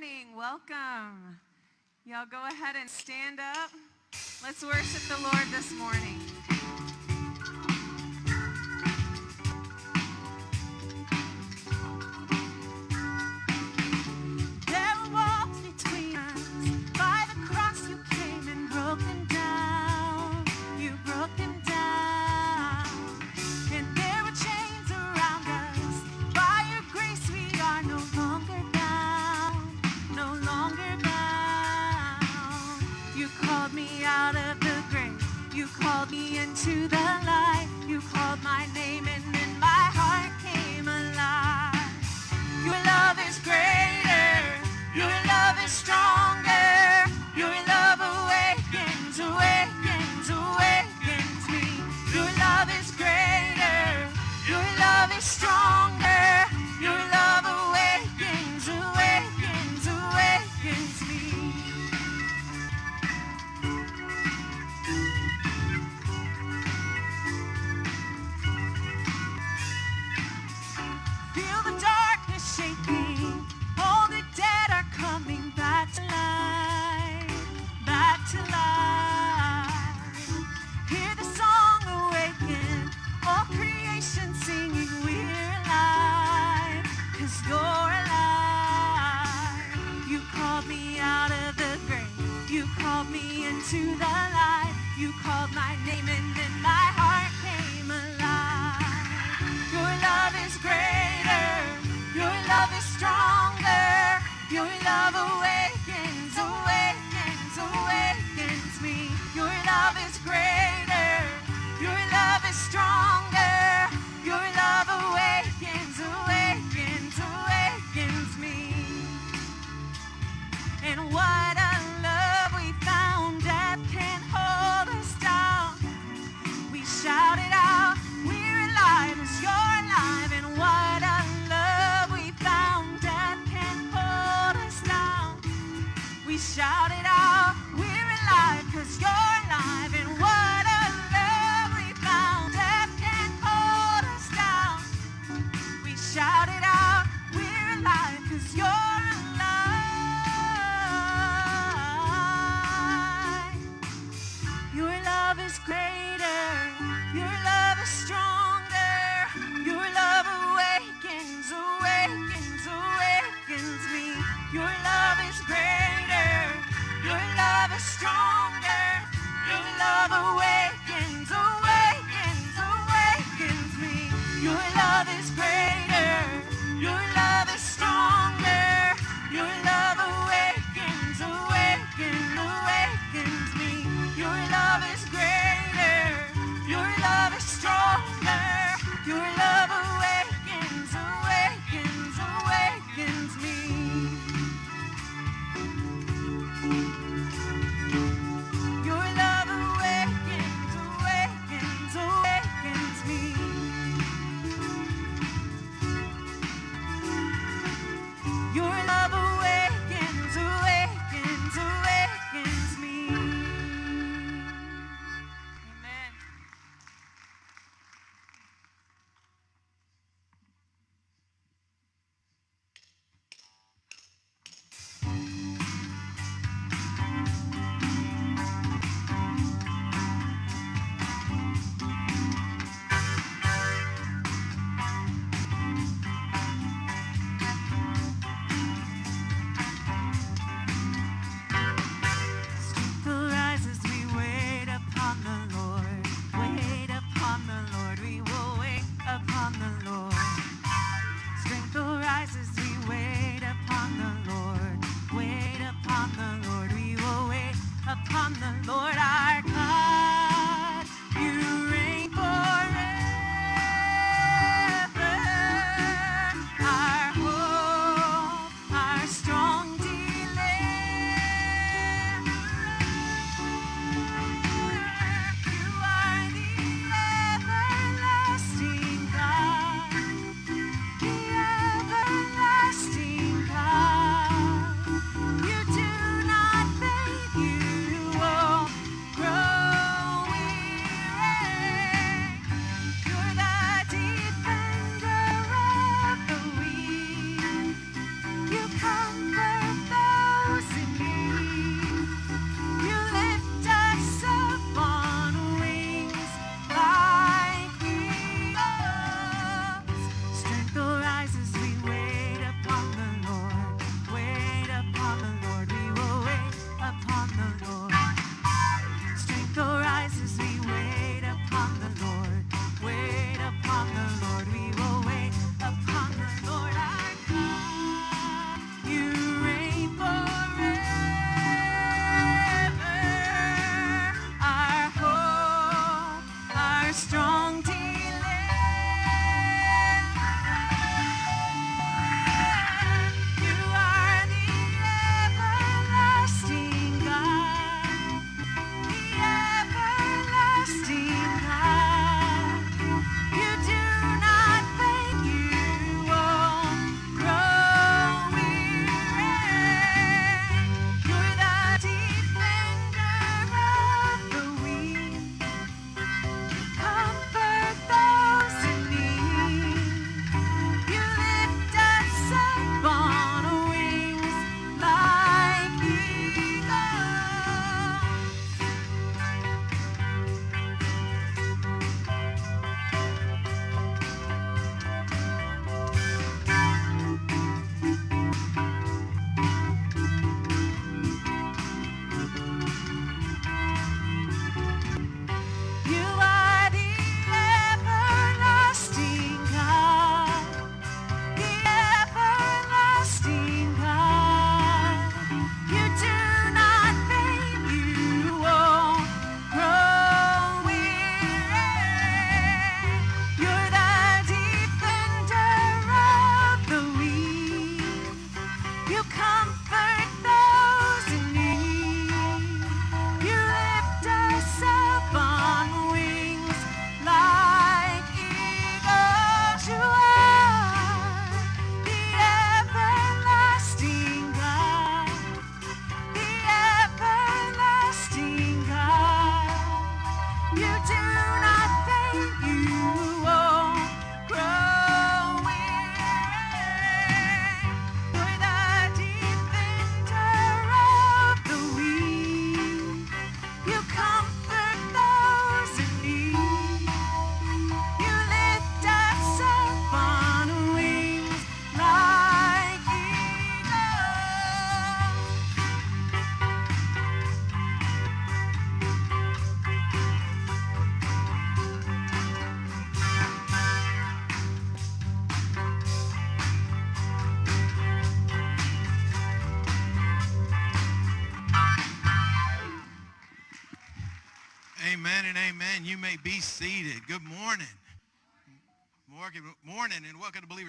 morning. Welcome. Y'all go ahead and stand up. Let's worship the Lord this morning.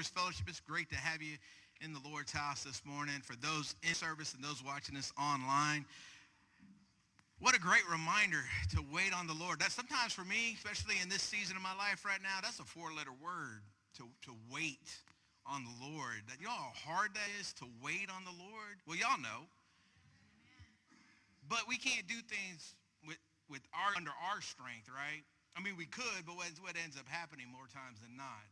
Fellowship. It's great to have you in the Lord's house this morning. For those in service and those watching us online, what a great reminder to wait on the Lord. That sometimes for me, especially in this season of my life right now, that's a four-letter word, to, to wait on the Lord. That, you know how hard that is to wait on the Lord? Well, y'all know. But we can't do things with, with our, under our strength, right? I mean, we could, but what's what ends up happening more times than not?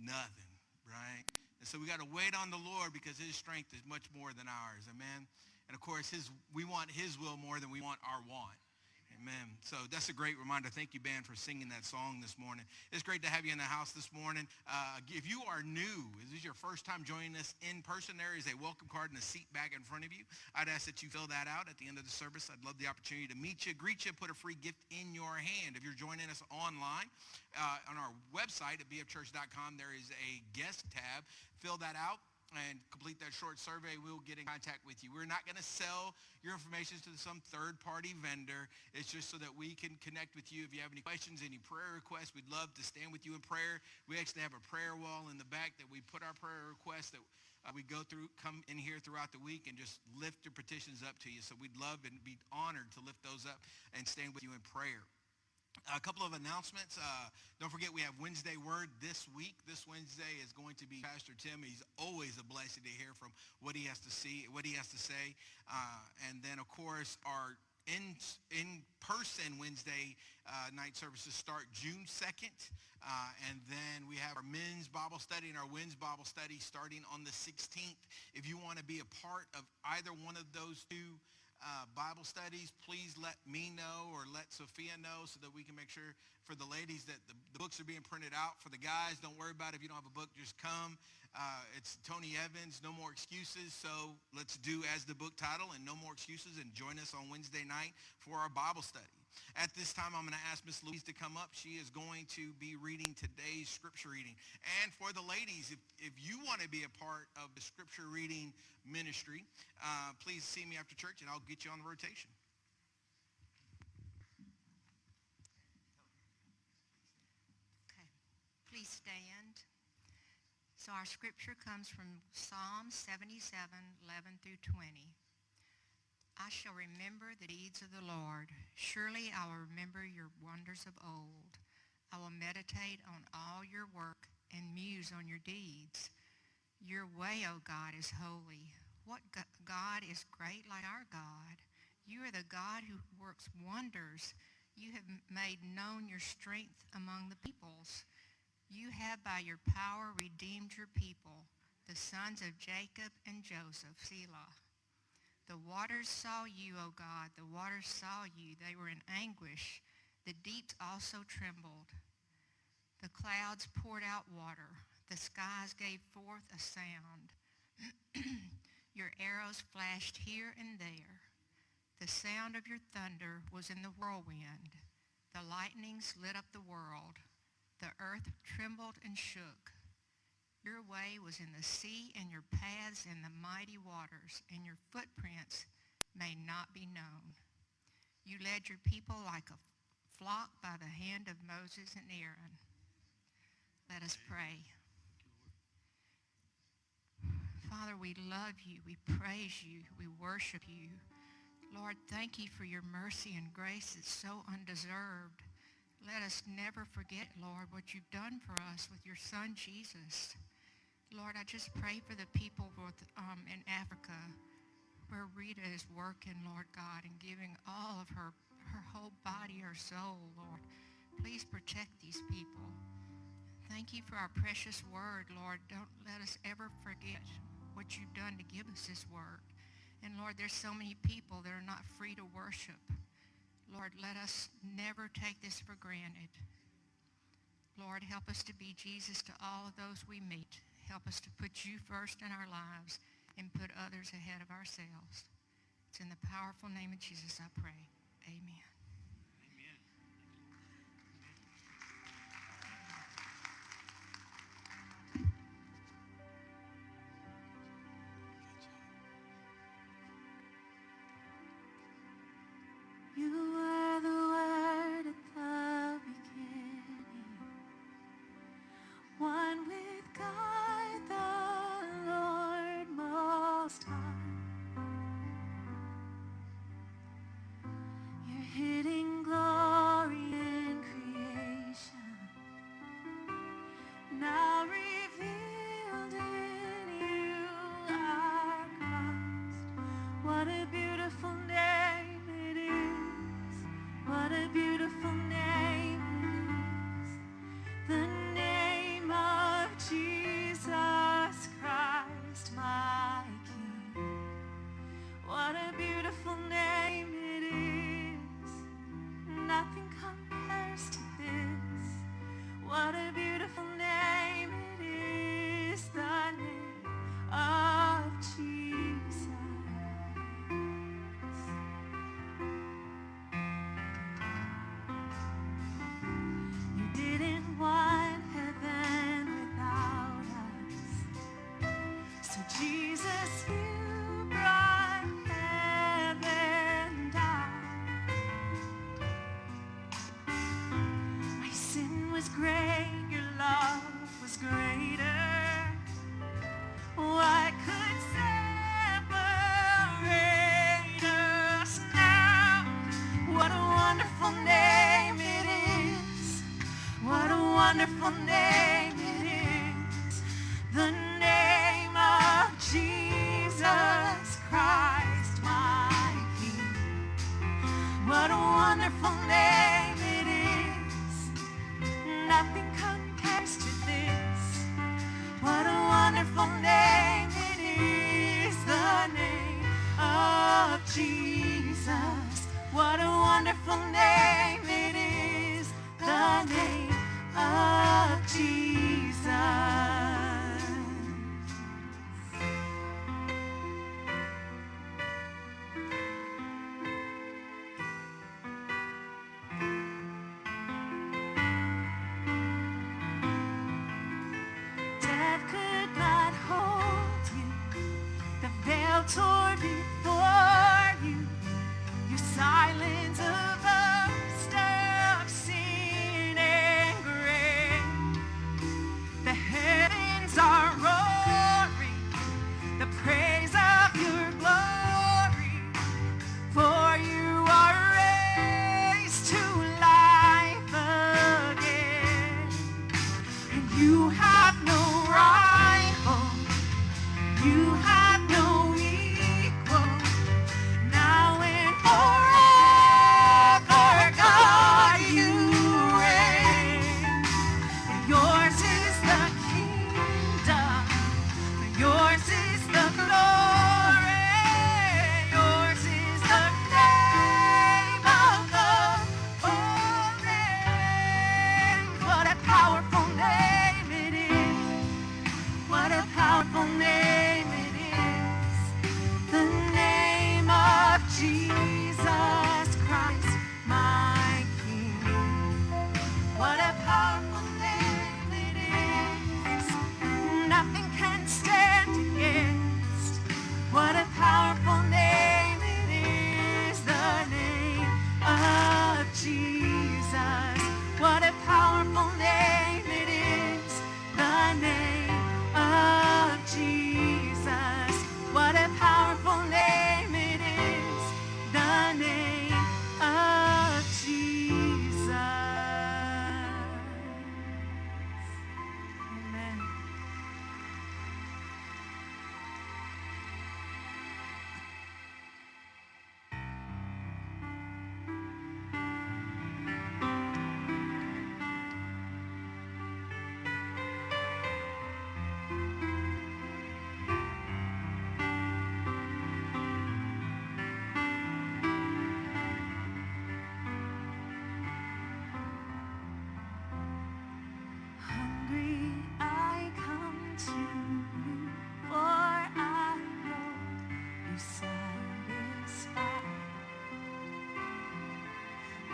Nothing, right? And so we got to wait on the Lord because his strength is much more than ours. Amen. And of course, his, we want his will more than we want our want. Amen. So that's a great reminder. Thank you, band, for singing that song this morning. It's great to have you in the house this morning. Uh, if you are new, this is your first time joining us in person, there is a welcome card and a seat back in front of you. I'd ask that you fill that out at the end of the service. I'd love the opportunity to meet you, greet you, put a free gift in your hand. If you're joining us online, uh, on our website at bfchurch.com, there is a guest tab. Fill that out and complete that short survey, we'll get in contact with you. We're not going to sell your information to some third-party vendor. It's just so that we can connect with you. If you have any questions, any prayer requests, we'd love to stand with you in prayer. We actually have a prayer wall in the back that we put our prayer requests that uh, we go through, come in here throughout the week and just lift your petitions up to you. So we'd love and be honored to lift those up and stand with you in prayer. A couple of announcements. Uh, don't forget we have Wednesday Word this week. This Wednesday is going to be Pastor Tim. He's always a blessing to hear from what he has to see, what he has to say. Uh, and then, of course, our in, in person Wednesday uh, night services start June 2nd. Uh, and then we have our men's Bible study and our women's Bible study starting on the 16th. If you want to be a part of either one of those two uh, Bible studies, please let me know or let Sophia know so that we can make sure for the ladies that the, the books are being printed out. For the guys, don't worry about it. If you don't have a book, just come. Uh, it's Tony Evans, No More Excuses. So let's do as the book title and No More Excuses and join us on Wednesday night for our Bible study. At this time, I'm going to ask Miss Louise to come up. She is going to be reading today's scripture reading. And for the ladies, if, if you want to be a part of the scripture reading ministry, uh, please see me after church and I'll get you on the rotation. Okay, please stand. So our scripture comes from Psalm 77, 11 through 20. I shall remember the deeds of the Lord. Surely I will remember your wonders of old. I will meditate on all your work and muse on your deeds. Your way, O God, is holy. What God is great like our God? You are the God who works wonders. You have made known your strength among the peoples. You have by your power redeemed your people, the sons of Jacob and Joseph, Selah. The waters saw you, O God. The waters saw you. They were in anguish. The deeps also trembled. The clouds poured out water. The skies gave forth a sound. your arrows flashed here and there. The sound of your thunder was in the whirlwind. The lightnings lit up the world. The earth trembled and shook. Your way was in the sea and your paths in the mighty waters, and your footprints may not be known. You led your people like a flock by the hand of Moses and Aaron. Let us pray. Father, we love you. We praise you. We worship you. Lord, thank you for your mercy and grace. It's so undeserved. Let us never forget, Lord, what you've done for us with your son, Jesus. Lord, I just pray for the people with, um, in Africa where Rita is working, Lord God, and giving all of her, her whole body, her soul, Lord. Please protect these people. Thank you for our precious word, Lord. Don't let us ever forget what you've done to give us this word. And Lord, there's so many people that are not free to worship. Lord, let us never take this for granted. Lord, help us to be Jesus to all of those we meet. Help us to put you first in our lives and put others ahead of ourselves. It's in the powerful name of Jesus I pray. Amen. wonderful name it is. Nothing compares to this. What a wonderful name it is. The name of Jesus. What a wonderful name it is. The name of Jesus.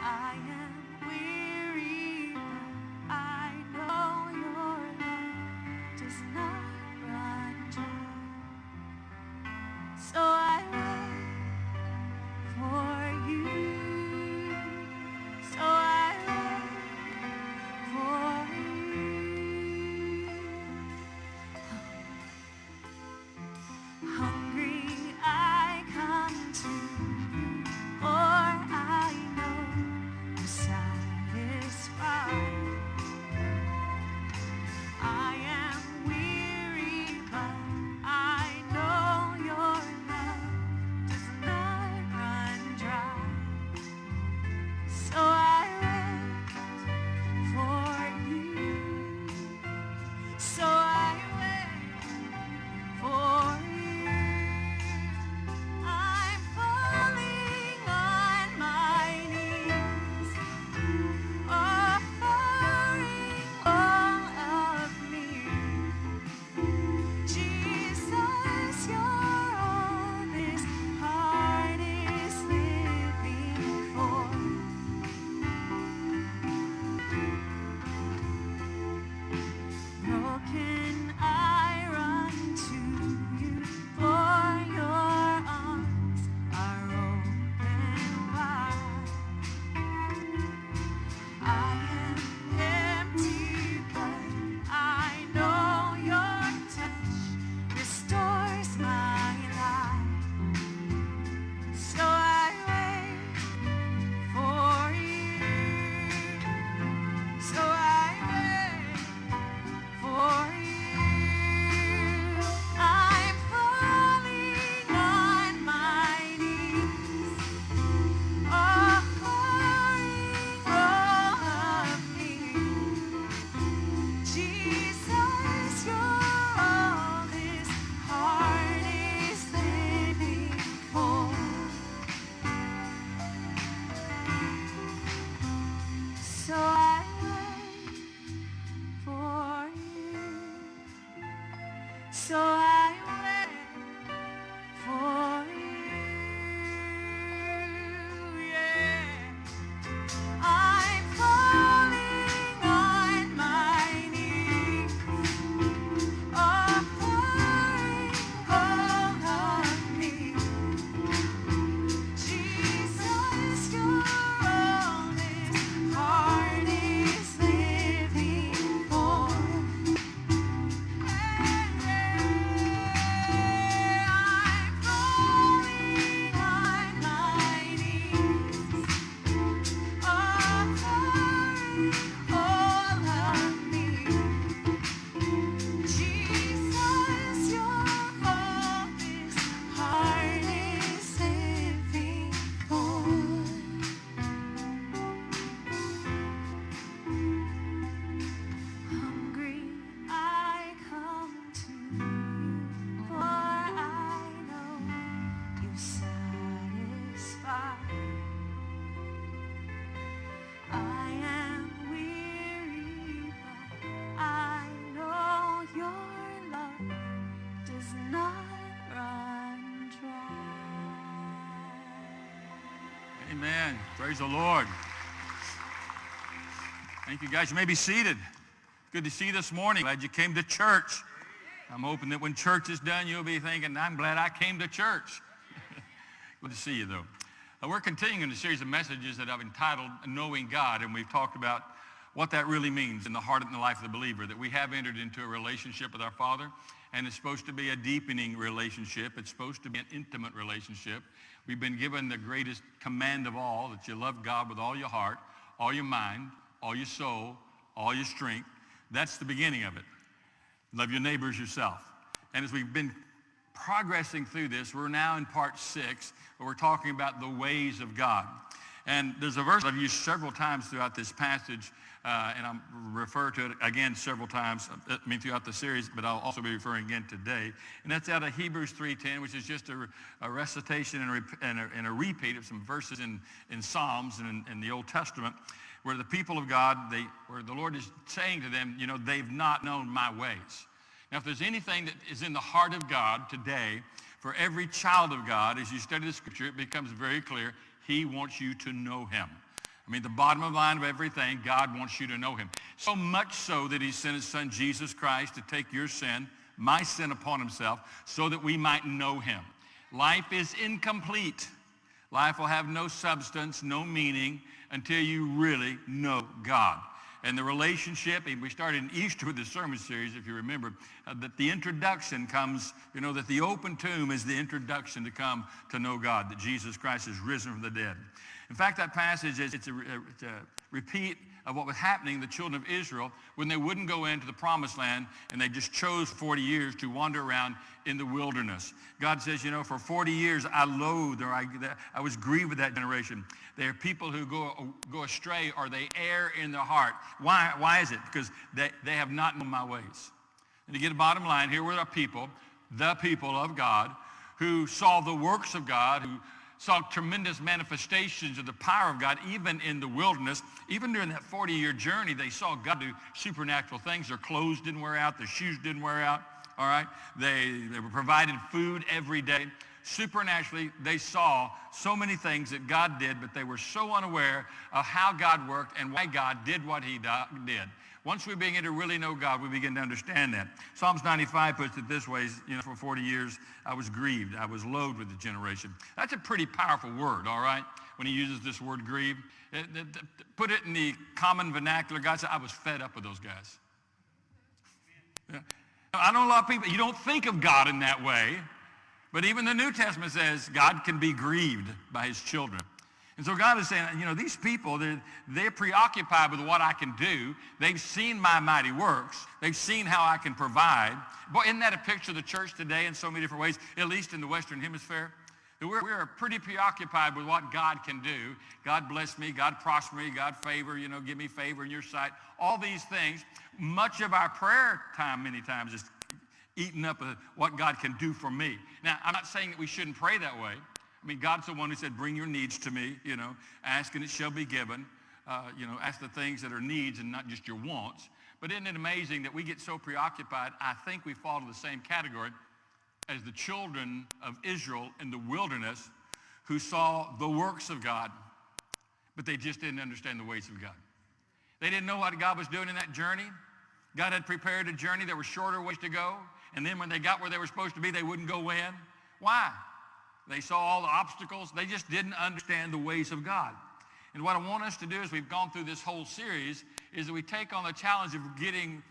I am. Praise the Lord. Thank you, guys. You may be seated. Good to see you this morning. Glad you came to church. I'm hoping that when church is done, you'll be thinking, I'm glad I came to church. Good to see you, though. Uh, we're continuing a series of messages that I've entitled Knowing God, and we've talked about what that really means in the heart and the life of the believer, that we have entered into a relationship with our Father, and it's supposed to be a deepening relationship. It's supposed to be an intimate relationship. We've been given the greatest command of all, that you love God with all your heart, all your mind, all your soul, all your strength. That's the beginning of it. Love your neighbors yourself. And as we've been progressing through this, we're now in part six, where we're talking about the ways of God. And there's a verse I've used several times throughout this passage, uh, and I'll refer to it again several times, uh, I mean throughout the series, but I'll also be referring again today. And that's out of Hebrews 3.10, which is just a, a recitation and a, and, a, and a repeat of some verses in, in Psalms and in, in the Old Testament, where the people of God, they, where the Lord is saying to them, you know, they've not known my ways. Now, if there's anything that is in the heart of God today, for every child of God, as you study the scripture, it becomes very clear he wants you to know him. I mean, the bottom of line of everything, God wants you to know him. So much so that he sent his son, Jesus Christ, to take your sin, my sin upon himself, so that we might know him. Life is incomplete. Life will have no substance, no meaning, until you really know God. And the relationship, and we started in Easter with the sermon series, if you remember, uh, that the introduction comes, you know, that the open tomb is the introduction to come to know God, that Jesus Christ is risen from the dead. In fact, that passage is it's a, it's a repeat of what was happening to the children of Israel when they wouldn't go into the promised land and they just chose 40 years to wander around in the wilderness. God says, you know, for 40 years I loathed or I, I was grieved with that generation. They are people who go, go astray or they err in their heart. Why, why is it? Because they, they have not known my ways. And to get a bottom line, here were the people, the people of God, who saw the works of God, who saw tremendous manifestations of the power of God, even in the wilderness. Even during that 40-year journey, they saw God do supernatural things. Their clothes didn't wear out. Their shoes didn't wear out. All right? They, they were provided food every day. Supernaturally, they saw so many things that God did, but they were so unaware of how God worked and why God did what he did. Once we begin to really know God, we begin to understand that. Psalms 95 puts it this way, you know, for 40 years, I was grieved. I was loathed with the generation. That's a pretty powerful word, all right, when he uses this word it- eh, it- put it in the common vernacular. God said, I was fed up with those guys. Yeah. I know a lot of people, you don't think of God in that way, but even the New Testament says God can be grieved by his children. And so God is saying, you know, these people, they're, they're preoccupied with what I can do. They've seen my mighty works. They've seen how I can provide. Boy, isn't that a picture of the church today in so many different ways, at least in the Western Hemisphere? We're, we're pretty preoccupied with what God can do. God bless me, God prosper me, God favor, you know, give me favor in your sight. All these things. Much of our prayer time many times is eaten up with what God can do for me. Now, I'm not saying that we shouldn't pray that way. I mean, God's the one who said, bring your needs to me, you know, ask and it shall be given. Uh, you know, ask the things that are needs and not just your wants. But isn't it amazing that we get so preoccupied, I think we fall to the same category as the children of Israel in the wilderness who saw the works of God, but they just didn't understand the ways of God. They didn't know what God was doing in that journey. God had prepared a journey. There were shorter ways to go. And then when they got where they were supposed to be, they wouldn't go in. Why? They saw all the obstacles. They just didn't understand the ways of God. And what I want us to do as we've gone through this whole series is that we take on the challenge of getting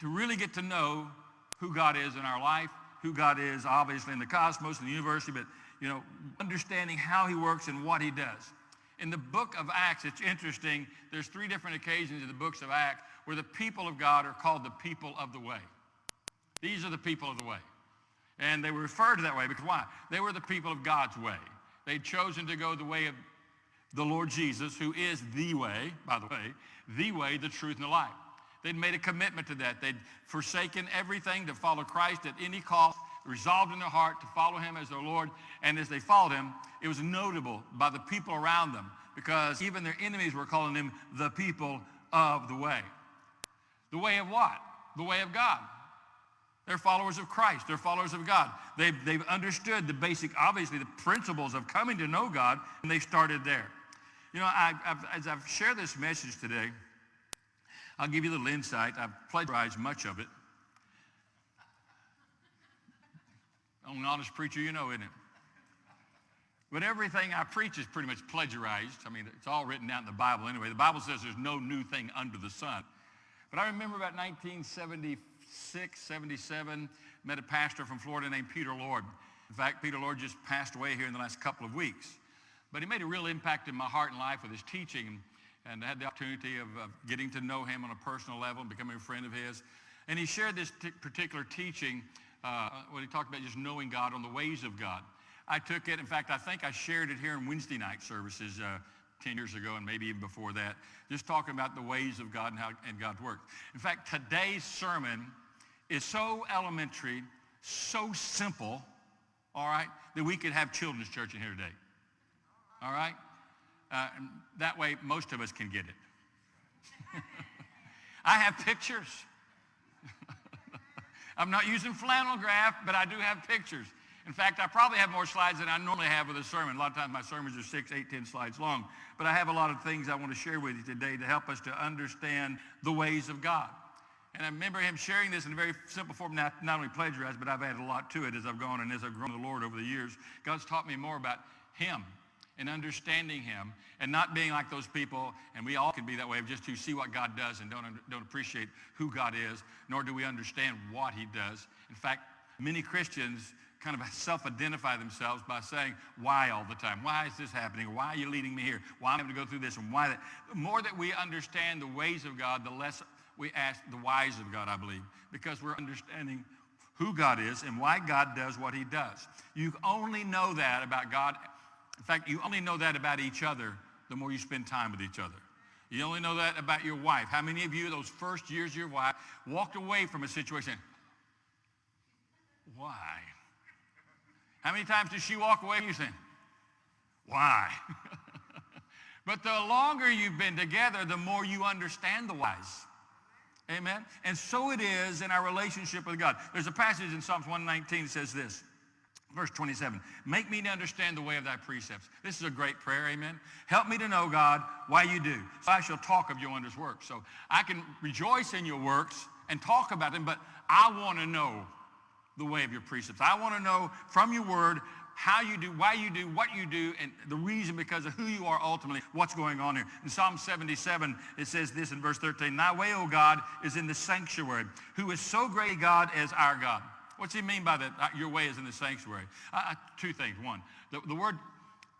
to really get to know who God is in our life, who God is obviously in the cosmos and the universe, but you know, understanding how he works and what he does. In the book of Acts, it's interesting. There's three different occasions in the books of Acts where the people of God are called the people of the way. These are the people of the way. And they were referred to that way because why? They were the people of God's way. They'd chosen to go the way of the Lord Jesus, who is the way, by the way, the way, the truth, and the life. They'd made a commitment to that. They'd forsaken everything to follow Christ at any cost, resolved in their heart to follow him as their Lord. And as they followed him, it was notable by the people around them because even their enemies were calling them the people of the way. The way of what? The way of God. They're followers of Christ. They're followers of God. They've, they've understood the basic, obviously, the principles of coming to know God, and they started there. You know, I, I've, as I've shared this message today, I'll give you a little insight. I've plagiarized much of it. I'm an honest preacher, you know, isn't it? But everything I preach is pretty much plagiarized. I mean, it's all written down in the Bible anyway. The Bible says there's no new thing under the sun. But I remember about 1976, 77, met a pastor from Florida named Peter Lord. In fact, Peter Lord just passed away here in the last couple of weeks. But he made a real impact in my heart and life with his teaching. And I had the opportunity of, of getting to know him on a personal level and becoming a friend of his. And he shared this t- particular teaching uh, when he talked about just knowing God on the ways of God. I took it, in fact, I think I shared it here in Wednesday night services uh, 10 years ago and maybe even before that, just talking about the ways of God and how and God's work. In fact, today's sermon is so elementary, so simple, all right, that we could have children's church in here today. All right? Uh, that way, most of us can get it. I have pictures. I'm not using flannel graph, but I do have pictures. In fact, I probably have more slides than I normally have with a sermon. A lot of times my sermons are six, eight, ten slides long. But I have a lot of things I want to share with you today to help us to understand the ways of God. And I remember him sharing this in a very simple form, not, not only plagiarized, but I've added a lot to it as I've gone and as I've grown the Lord over the years. God's taught me more about him and understanding him and not being like those people, and we all can be that way, of just to see what God does and don't, don't appreciate who God is, nor do we understand what he does. In fact, many Christians kind of self-identify themselves by saying why all the time. Why is this happening? Why are you leading me here? Why am I having to go through this? And why that? The more that we understand the ways of God, the less we ask the whys of God, I believe, because we're understanding who God is and why God does what he does. You only know that about God. In fact, you only know that about each other the more you spend time with each other. You only know that about your wife. How many of you, those first years of your wife, walked away from a situation, why? How many times does she walk away and you saying, why? but the longer you've been together, the more you understand the whys. Amen? And so it is in our relationship with God. There's a passage in Psalms 119 that says this. Verse 27, make me to understand the way of thy precepts. This is a great prayer, amen. Help me to know, God, why you do. So I shall talk of your wondrous works. So I can rejoice in your works and talk about them, but I want to know the way of your precepts. I want to know from your word how you do, why you do, what you do, and the reason because of who you are ultimately, what's going on here. In Psalm 77, it says this in verse 13, Thy way, O God, is in the sanctuary, who is so great a God as our God. What's he mean by that? Uh, your way is in the sanctuary. Uh, uh, two things. One, the, the word,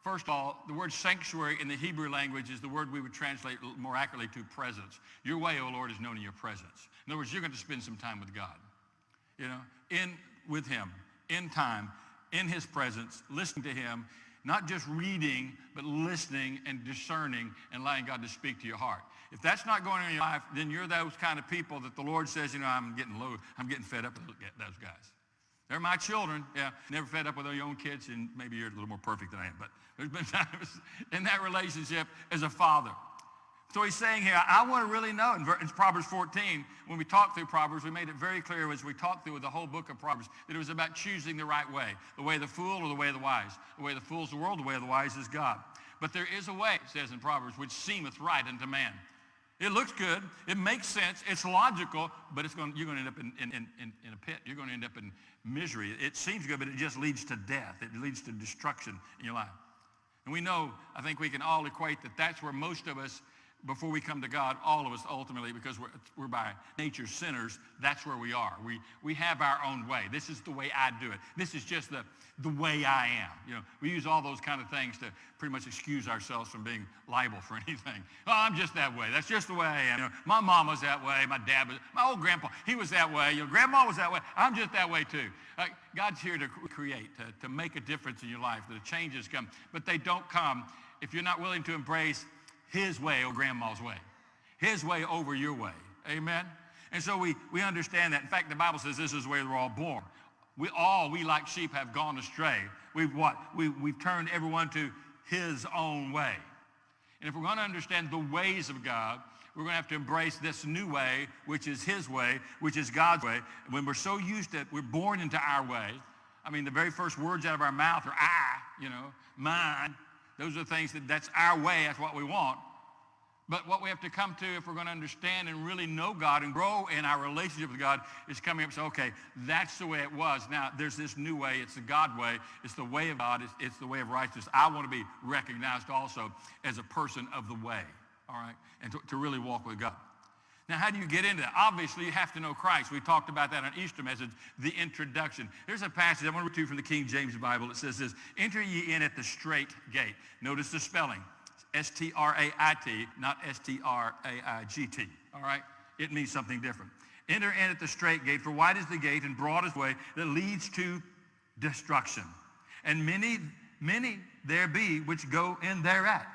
first of all, the word sanctuary in the Hebrew language is the word we would translate more accurately to presence. Your way, O Lord, is known in your presence. In other words, you're going to spend some time with God. You know, in with him, in time, in his presence, listening to him, not just reading, but listening and discerning and allowing God to speak to your heart. If that's not going on in your life, then you're those kind of people that the Lord says, you know, I'm getting low, I'm getting fed up with those guys. They're my children. Yeah, never fed up with your own kids, and maybe you're a little more perfect than I am. But there's been times in that relationship as a father. So he's saying here, I want to really know. In Proverbs 14, when we talked through Proverbs, we made it very clear as we talked through the whole book of Proverbs that it was about choosing the right way, the way of the fool or the way of the wise. The way of the fool is the world, the way of the wise is God. But there is a way, it says in Proverbs, which seemeth right unto man. It looks good. It makes sense. It's logical, but it's going, you're going to end up in, in, in, in a pit. You're going to end up in misery. It seems good, but it just leads to death. It leads to destruction in your life. And we know, I think we can all equate that that's where most of us before we come to God, all of us ultimately, because we're, we're by nature sinners, that's where we are. We, we have our own way. This is the way I do it. This is just the, the way I am. You know, we use all those kind of things to pretty much excuse ourselves from being liable for anything. Oh, I'm just that way. That's just the way I am. You know, my mom was that way. My dad was, my old grandpa, he was that way. Your grandma was that way. I'm just that way too. Uh, God's here to create, to, to make a difference in your life. The changes come, but they don't come if you're not willing to embrace his way or grandma's way. His way over your way. Amen? And so we, we understand that. In fact, the Bible says this is way we're all born. We all, we like sheep, have gone astray. We've what? We, we've turned everyone to his own way. And if we're going to understand the ways of God, we're going to have to embrace this new way, which is his way, which is God's way. When we're so used to it, we're born into our way. I mean, the very first words out of our mouth are I, you know, mine, those are things that that's our way, that's what we want. But what we have to come to if we're going to understand and really know God and grow in our relationship with God is coming up and say, okay, that's the way it was. Now, there's this new way. It's the God way. It's the way of God. It's, it's the way of righteousness. I want to be recognized also as a person of the way, all right, and to, to really walk with God. Now, how do you get into that? Obviously, you have to know Christ. We talked about that on Easter message, the introduction. Here's a passage I want to read to you from the King James Bible. It says this, enter ye in at the straight gate. Notice the spelling. S-T-R-A-I-T, not S-T-R-A-I-G-T. All right? It means something different. Enter in at the straight gate, for wide is the gate and broad is the way that leads to destruction. And many, many there be which go in thereat.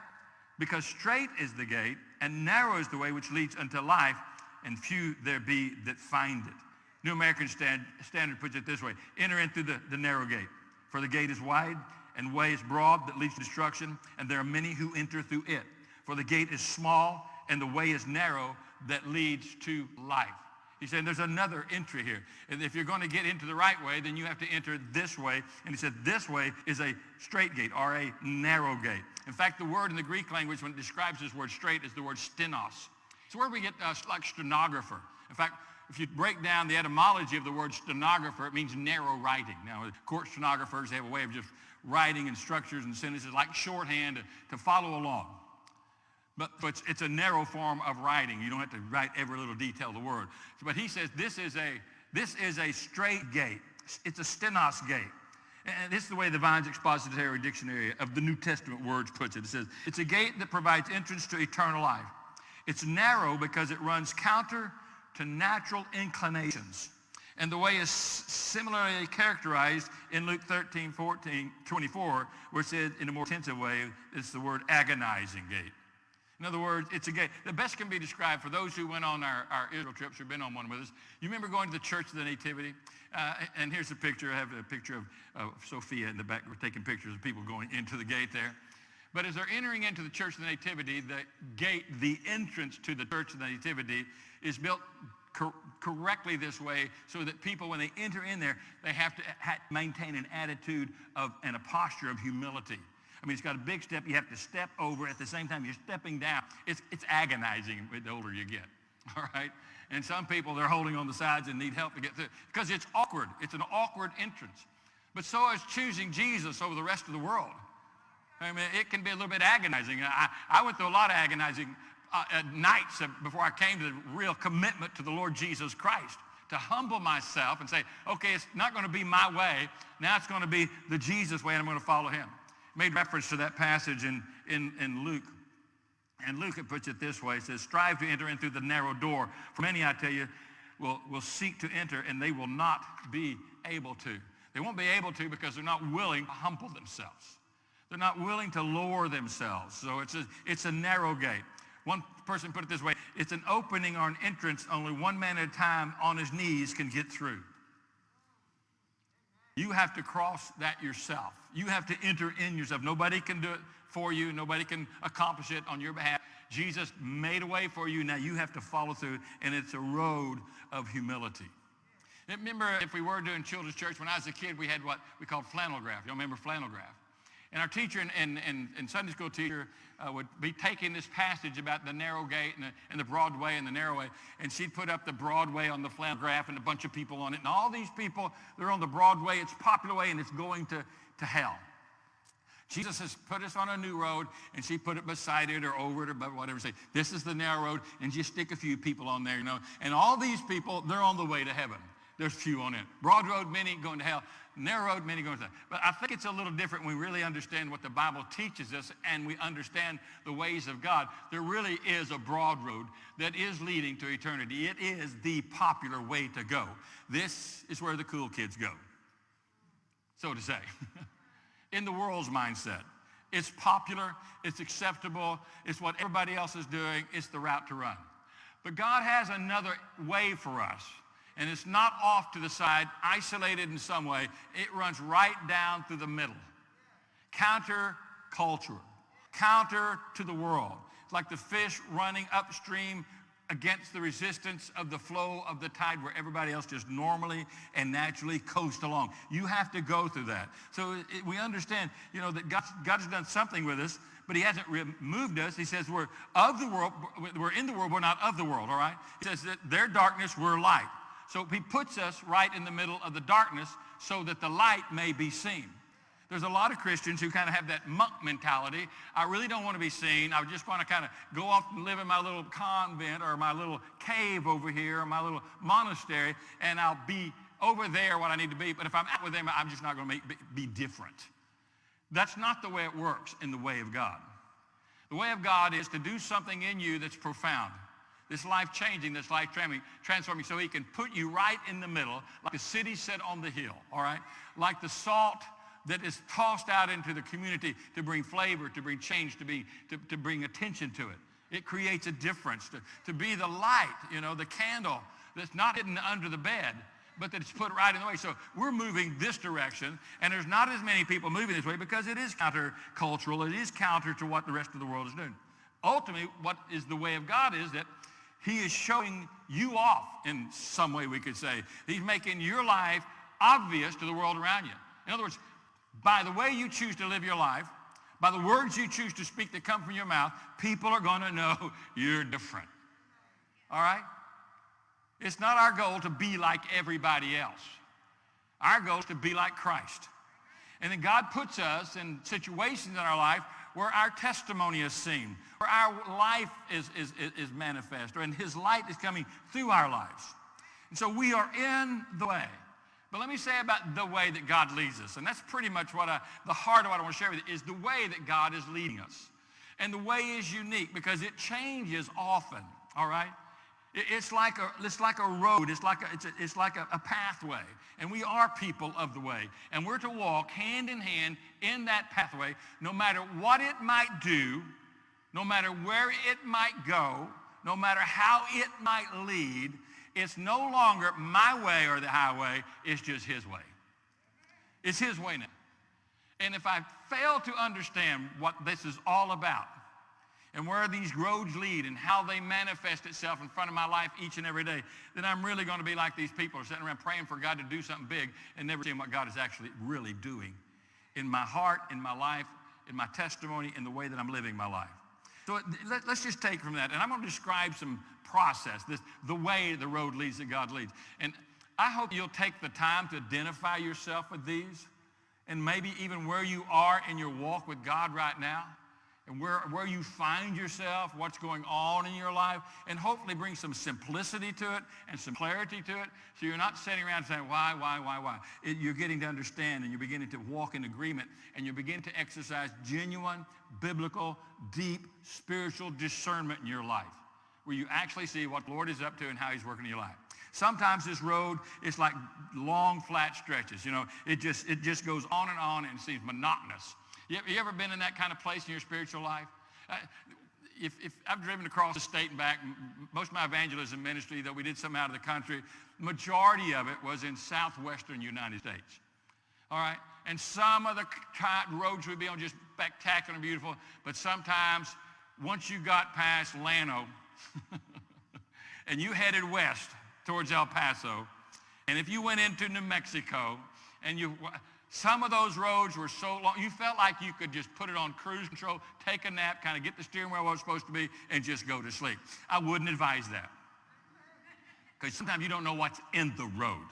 Because straight is the gate and narrow is the way which leads unto life, and few there be that find it. New American Stand, Standard puts it this way. Enter in through the, the narrow gate. For the gate is wide and way is broad that leads to destruction, and there are many who enter through it. For the gate is small and the way is narrow that leads to life. He's saying there's another entry here. And if you're going to get into the right way, then you have to enter this way. And he said this way is a straight gate or a narrow gate. In fact, the word in the Greek language when it describes this word straight is the word stenos. It's where we get uh, like stenographer. In fact, if you break down the etymology of the word stenographer, it means narrow writing. Now, court stenographers, they have a way of just writing and structures and sentences like shorthand to follow along. But, but it's, a narrow form of writing. You don't have to write every little detail of the word. But he says this is a, this is a straight gate. It's a stenos gate. And this is the way the Vine's Expository Dictionary of the New Testament words puts it. It says, it's a gate that provides entrance to eternal life. It's narrow because it runs counter to natural inclinations. And the way is similarly characterized in Luke 13, 14, 24, where it says in a more intensive way, it's the word agonizing gate. In other words, it's a gate. The best can be described for those who went on our, our Israel trips or been on one with us. You remember going to the Church of the Nativity? Uh, and here's a picture. I have a picture of uh, Sophia in the back. We're taking pictures of people going into the gate there. But as they're entering into the Church of the Nativity, the gate, the entrance to the Church of the Nativity is built cor- correctly this way so that people, when they enter in there, they have to ha- maintain an attitude of and a posture of humility. I mean, it's got a big step. You have to step over at the same time you're stepping down. It's, it's agonizing the older you get, all right? And some people, they're holding on the sides and need help to get through because it's awkward. It's an awkward entrance. But so is choosing Jesus over the rest of the world. I mean, it can be a little bit agonizing. I, I went through a lot of agonizing uh, nights before I came to the real commitment to the Lord Jesus Christ to humble myself and say, okay, it's not going to be my way. Now it's going to be the Jesus way, and I'm going to follow him. Made reference to that passage in, in, in Luke. And Luke puts it this way. It says, strive to enter in through the narrow door. For many, I tell you, will, will seek to enter, and they will not be able to. They won't be able to because they're not willing to humble themselves. They're not willing to lower themselves. So it's a, it's a narrow gate. One person put it this way, it's an opening or an entrance only one man at a time on his knees can get through. You have to cross that yourself. You have to enter in yourself. Nobody can do it for you. Nobody can accomplish it on your behalf. Jesus made a way for you. Now you have to follow through, and it's a road of humility. Remember, if we were doing children's church, when I was a kid, we had what we called flannel graph. Y'all remember flannel graph? And our teacher and, and, and, and Sunday school teacher uh, would be taking this passage about the narrow gate and the, and the broad way and the narrow way, and she'd put up the broad way on the flannel graph and a bunch of people on it. And all these people, they're on the broad way, it's popular way, and it's going to, to hell. Jesus has put us on a new road, and she put it beside it or over it or whatever. Say, this is the narrow road, and just stick a few people on there, you know. And all these people, they're on the way to heaven. There's few on it. Broad road, many going to hell narrow road, many going to hell. But I think it's a little different when we really understand what the Bible teaches us and we understand the ways of God. There really is a broad road that is leading to eternity. It is the popular way to go. This is where the cool kids go, so to say, in the world's mindset. It's popular, it's acceptable, it's what everybody else is doing, it's the route to run. But God has another way for us and it's not off to the side, isolated in some way. It runs right down through the middle. Counter-cultural, counter to the world. It's like the fish running upstream against the resistance of the flow of the tide where everybody else just normally and naturally coast along. You have to go through that. So it, we understand, you know, that God's, God's done something with us, but he hasn't removed us. He says we're of the world, we're in the world, we're not of the world, all right? He says that their darkness, we're light. So he puts us right in the middle of the darkness so that the light may be seen. There's a lot of Christians who kind of have that monk mentality. I really don't want to be seen. I just want to kind of go off and live in my little convent or my little cave over here or my little monastery, and I'll be over there what I need to be. But if I'm out with them, I'm just not going to make, be different. That's not the way it works in the way of God. The way of God is to do something in you that's profound this life changing, this life transforming, so he can put you right in the middle, like a city set on the hill, all right? Like the salt that is tossed out into the community to bring flavor, to bring change, to, be, to, to bring attention to it. It creates a difference, to, to be the light, you know, the candle that's not hidden under the bed, but that it's put right in the way. So we're moving this direction, and there's not as many people moving this way because it is countercultural. It is counter to what the rest of the world is doing. Ultimately, what is the way of God is that he is showing you off in some way, we could say. He's making your life obvious to the world around you. In other words, by the way you choose to live your life, by the words you choose to speak that come from your mouth, people are going to know you're different. All right? It's not our goal to be like everybody else. Our goal is to be like Christ. And then God puts us in situations in our life where our testimony is seen, where our life is, is, is manifest, and his light is coming through our lives. And so we are in the way. But let me say about the way that God leads us. And that's pretty much what I, the heart of what I want to share with you is the way that God is leading us. And the way is unique because it changes often, all right? It's like a, it's like a road. It's like, a, it's, a, it's like a, a pathway. And we are people of the way. And we're to walk hand in hand in that pathway, no matter what it might do no matter where it might go, no matter how it might lead, it's no longer my way or the highway, it's just his way. It's his way now. And if I fail to understand what this is all about and where these roads lead and how they manifest itself in front of my life each and every day, then I'm really going to be like these people are sitting around praying for God to do something big and never seeing what God is actually really doing in my heart, in my life, in my testimony, in the way that I'm living my life. So let, us just take from that, and I'm going to describe some process, this, the way the road leads that God leads. And I hope you'll take the time to identify yourself with these and maybe even where you are in your walk with God right now and where, where you find yourself, what's going on in your life, and hopefully bring some simplicity to it and some clarity to it so you're not sitting around saying, why, why, why, why. It, you're getting to understand and you're beginning to walk in agreement and you begin to exercise genuine, biblical, deep, spiritual discernment in your life where you actually see what the Lord is up to and how he's working in your life. Sometimes this road is like long, flat stretches. You know, it just, it just goes on and on and seems monotonous. You, you ever been in that kind of place in your spiritual life? Uh, if, if, I've driven across the state and back, most of my evangelism ministry, though we did some out of the country, majority of it was in southwestern United States. All right? And some of the roads would be on just spectacular and beautiful, but sometimes once you got past Llano and you headed west towards El Paso, and if you went into New Mexico and you, some of those roads were so long, you felt like you could just put it on cruise control, take a nap, kind of get the steering wheel where it's supposed to be, and just go to sleep. I wouldn't advise that. Because sometimes you don't know what's in the road.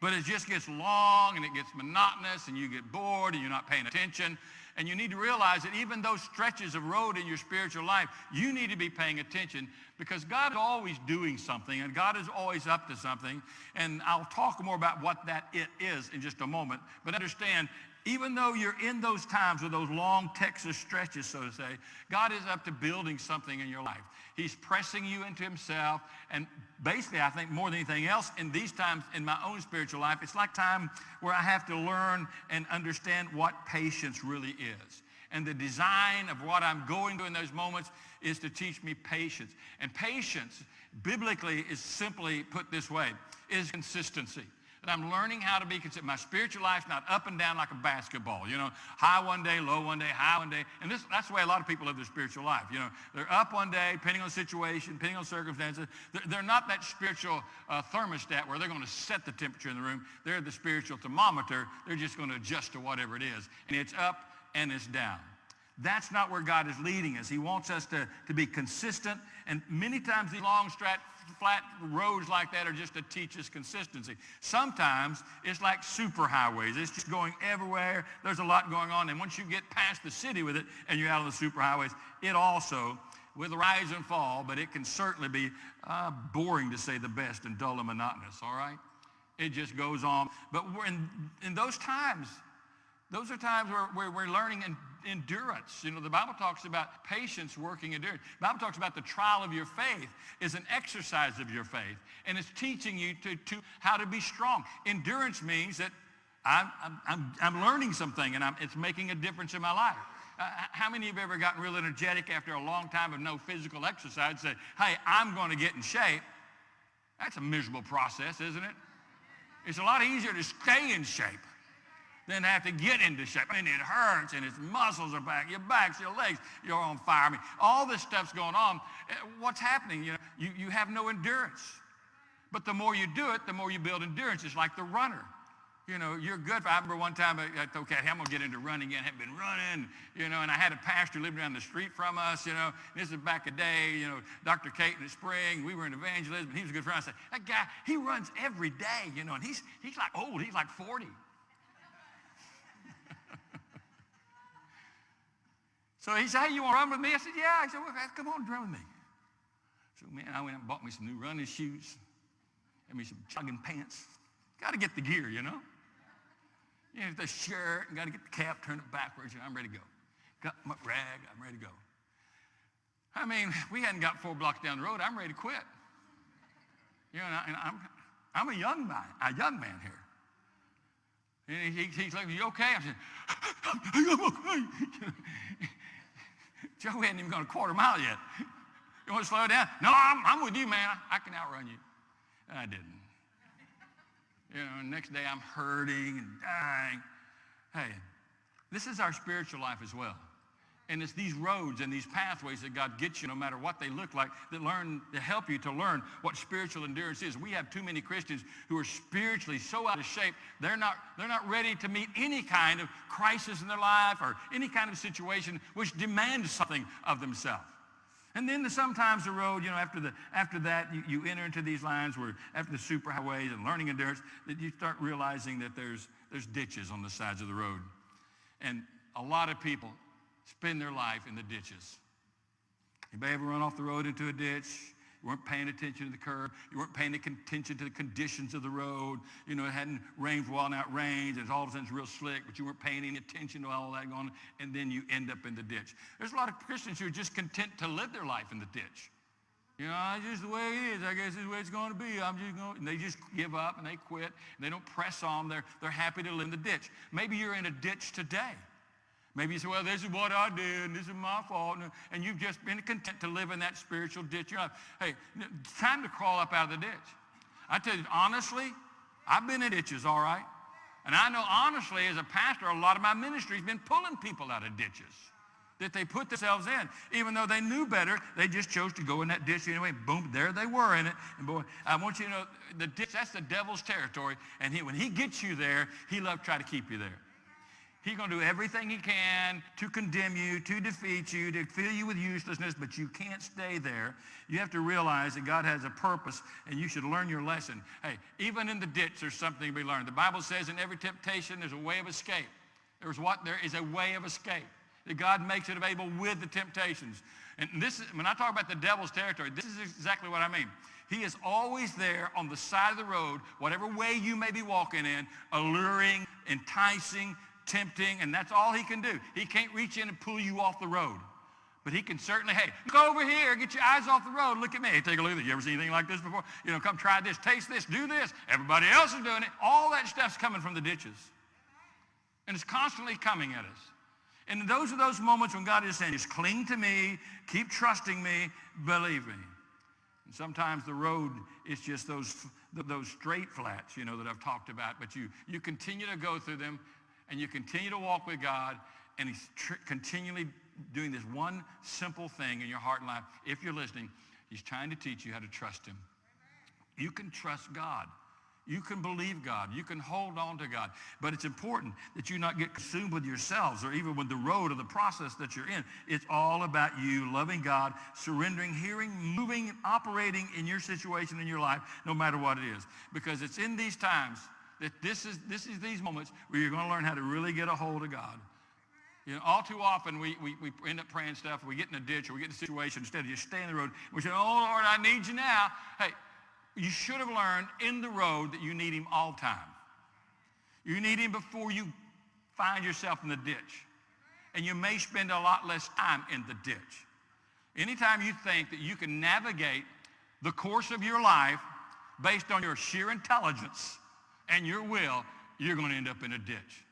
But it just gets long and it gets monotonous and you get bored and you're not paying attention. And you need to realize that even those stretches of road in your spiritual life, you need to be paying attention because God is always doing something and God is always up to something. And I'll talk more about what that it is in just a moment. But understand, even though you're in those times with those long Texas stretches, so to say, God is up to building something in your life. He's pressing you into himself. And basically, I think more than anything else, in these times in my own spiritual life, it's like time where I have to learn and understand what patience really is. And the design of what I'm going through in those moments is to teach me patience. And patience, biblically, is simply put this way, is consistency that I'm learning how to be consistent. My spiritual life's not up and down like a basketball, you know, high one day, low one day, high one day. And this, that's the way a lot of people live their spiritual life. You know, they're up one day, depending on the situation, depending on circumstances. They're, they're not that spiritual uh, thermostat where they're going to set the temperature in the room. They're the spiritual thermometer. They're just going to adjust to whatever it is. And it's up and it's down. That's not where God is leading us. He wants us to, to be consistent. And many times these long, strat, flat roads like that are just to teach us consistency. Sometimes it's like superhighways. It's just going everywhere. There's a lot going on. And once you get past the city with it and you're out on the superhighways, it also, with rise and fall, but it can certainly be uh, boring to say the best and dull and monotonous, all right? It just goes on. But in, in those times, those are times where, where we're learning and endurance. You know, the Bible talks about patience working endurance. The Bible talks about the trial of your faith is an exercise of your faith, and it's teaching you to, to how to be strong. Endurance means that I'm, I'm, I'm learning something, and I'm, it's making a difference in my life. Uh, how many of you have ever gotten real energetic after a long time of no physical exercise say, hey, I'm going to get in shape? That's a miserable process, isn't it? It's a lot easier to stay in shape then have to get into shape. And it hurts, and its muscles are back, your backs, your legs, you're on fire. I mean, all this stuff's going on. Eh, what's happening? You know, you, you have no endurance. But the more you do it, the more you build endurance. It's like the runner. You know, you're good. I remember one time I thought, okay, I'm going to get into running again. I have been running, you know, and I had a pastor living down the street from us, you know. This is back a day, you know, Dr. Kate in the spring. We were in evangelism. He was a good friend. I said, that guy, he runs every day, you know, and he's, he's like old. He's like 40. So he said, hey, you want to run with me? I said, yeah. He said, well, come on, run with me. So, man, I went and bought me some new running shoes and me some jogging pants. Got to get the gear, you know. You know, the shirt, and got to get the cap, turn it backwards, and I'm ready to go. Got my rag, I'm ready to go. I mean, we hadn't got four blocks down the road. I'm ready to quit. You know, and, I, am I'm, I'm a young man, a young man here. And he, he's like, you okay? I said, I'm okay. Joe we hadn't even gone a quarter mile yet. You want to slow down? No, I'm, I'm with you, man. I, I can outrun you. And I didn't. You know, next day I'm hurting and dying. Hey, this is our spiritual life as well. And it's these roads and these pathways that God gets you, no matter what they look like, that learn to help you to learn what spiritual endurance is. We have too many Christians who are spiritually so out of shape, they're not, they're not ready to meet any kind of crisis in their life or any kind of situation which demands something of themselves. And then the, sometimes the road, you know, after, the, after that, you, you enter into these lines where after the superhighways and learning endurance, that you start realizing that there's, there's ditches on the sides of the road. And a lot of people spend their life in the ditches. Anybody ever run off the road into a ditch? You weren't paying attention to the curb. You weren't paying attention to the conditions of the road. You know, it hadn't rained for a while, now it rains, and all of a sudden it's real slick, but you weren't paying any attention to all that going on, and then you end up in the ditch. There's a lot of Christians who are just content to live their life in the ditch. You know, it's just the way it is. I guess it's the way it's going to be. I'm just going, and they just give up and they quit and they don't press on. They're, they're happy to live in the ditch. Maybe you're in a ditch today. Maybe you say, well, this is what I did, and this is my fault, and, you've just been content to live in that spiritual ditch. You're like, hey, time to crawl up out of the ditch. I tell you, honestly, I've been in ditches, all right? And I know, honestly, as a pastor, a lot of my ministry has been pulling people out of ditches that they put themselves in. Even though they knew better, they just chose to go in that ditch anyway. Boom, there they were in it. And boy, I want you to know, the ditch, that's the devil's territory. And he, when he gets you there, he loves to try to keep you there. He's going to do everything he can to condemn you, to defeat you, to fill you with uselessness, but you can't stay there. You have to realize that God has a purpose, and you should learn your lesson. Hey, even in the ditch, there's something to be learned. The Bible says in every temptation, there's a way of escape. There's what? There is a way of escape. That God makes it available with the temptations. And this is, when I talk about the devil's territory, this is exactly what I mean. He is always there on the side of the road, whatever way you may be walking in, alluring, enticing, tempting, and that's all he can do. He can't reach in and pull you off the road. But he can certainly, hey, look over here, get your eyes off the road, look at me. Hey, take a look at this. You ever seen anything like this before? You know, come try this, taste this, do this. Everybody else is doing it. All that stuff's coming from the ditches. And it's constantly coming at us. And those are those moments when God is saying, just cling to me, keep trusting me, believe me. And sometimes the road is just those, those straight flats, you know, that I've talked about. But you, you continue to go through them and you continue to walk with God, and he's tr- continually doing this one simple thing in your heart and life. If you're listening, he's trying to teach you how to trust him. You can trust God. You can believe God. You can hold on to God. But it's important that you not get consumed with yourselves or even with the road or the process that you're in. It's all about you loving God, surrendering, hearing, moving, operating in your situation in your life, no matter what it is. Because it's in these times that this is, this is these moments where you're going to learn how to really get a hold of God. You know, all too often we, we, we end up praying stuff, we get in a ditch or we get in a situation instead of just staying in the road. We say, oh, Lord, I need you now. Hey, you should have learned in the road that you need him all time. You need him before you find yourself in the ditch. And you may spend a lot less time in the ditch. Anytime you think that you can navigate the course of your life based on your sheer intelligence, and your will, you're going to end up in a ditch.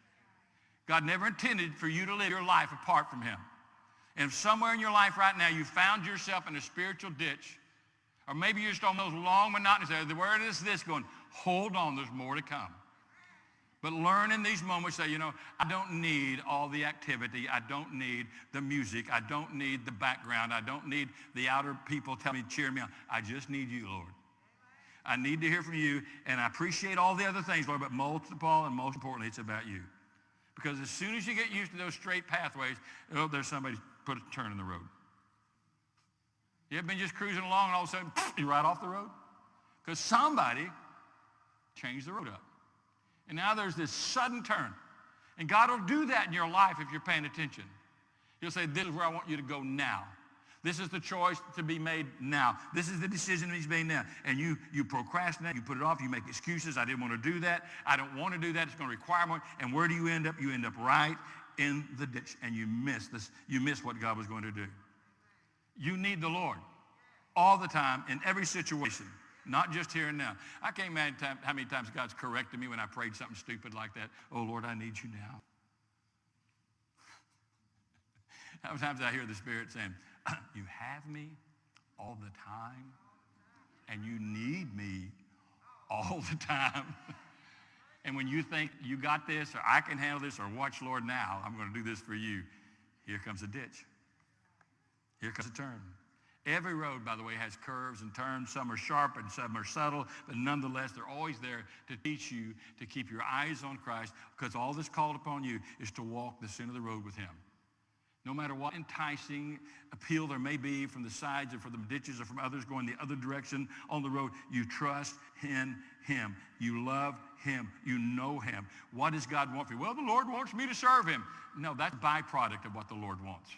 God never intended for you to live your life apart from him. And if somewhere in your life right now you found yourself in a spiritual ditch, or maybe you're just on those long monotonous uh, where is this going? Hold on, there's more to come. But learn in these moments that, you know, I don't need all the activity. I don't need the music. I don't need the background. I don't need the outer people telling me, cheer me on. I just need you, Lord. I need to hear from you, and I appreciate all the other things, Lord, but most of all, and most importantly, it's about you. Because as soon as you get used to those straight pathways, oh, there's somebody put a turn in the road. You have been just cruising along and all of a sudden you're right off the road? Because somebody changed the road up. And now there's this sudden turn. And God will do that in your life if you're paying attention. He'll say, this is where I want you to go now. This is the choice to be made now. This is the decision he's made now. And you, you procrastinate, you put it off, you make excuses. I didn't want to do that. I don't want to do that. It's going to require more. And where do you end up? You end up right in the ditch and you miss this. You miss what God was going to do. You need the Lord all the time in every situation, not just here and now. I can't imagine how many times God's corrected me when I prayed something stupid like that. Oh, Lord, I need you now. Sometimes I hear the Spirit saying, you have me all the time, and you need me all the time. and when you think you got this, or I can handle this, or watch, Lord, now, I'm going to do this for you, here comes a ditch. Here comes a turn. Every road, by the way, has curves and turns. Some are sharp and some are subtle, but nonetheless, they're always there to teach you to keep your eyes on Christ because all that's called upon you is to walk the center of the road with him. No matter what enticing appeal there may be from the sides or from the ditches or from others going the other direction on the road, you trust in him. You love him. You know him. What does God want for you? Well, the Lord wants me to serve him. No, that's byproduct of what the Lord wants.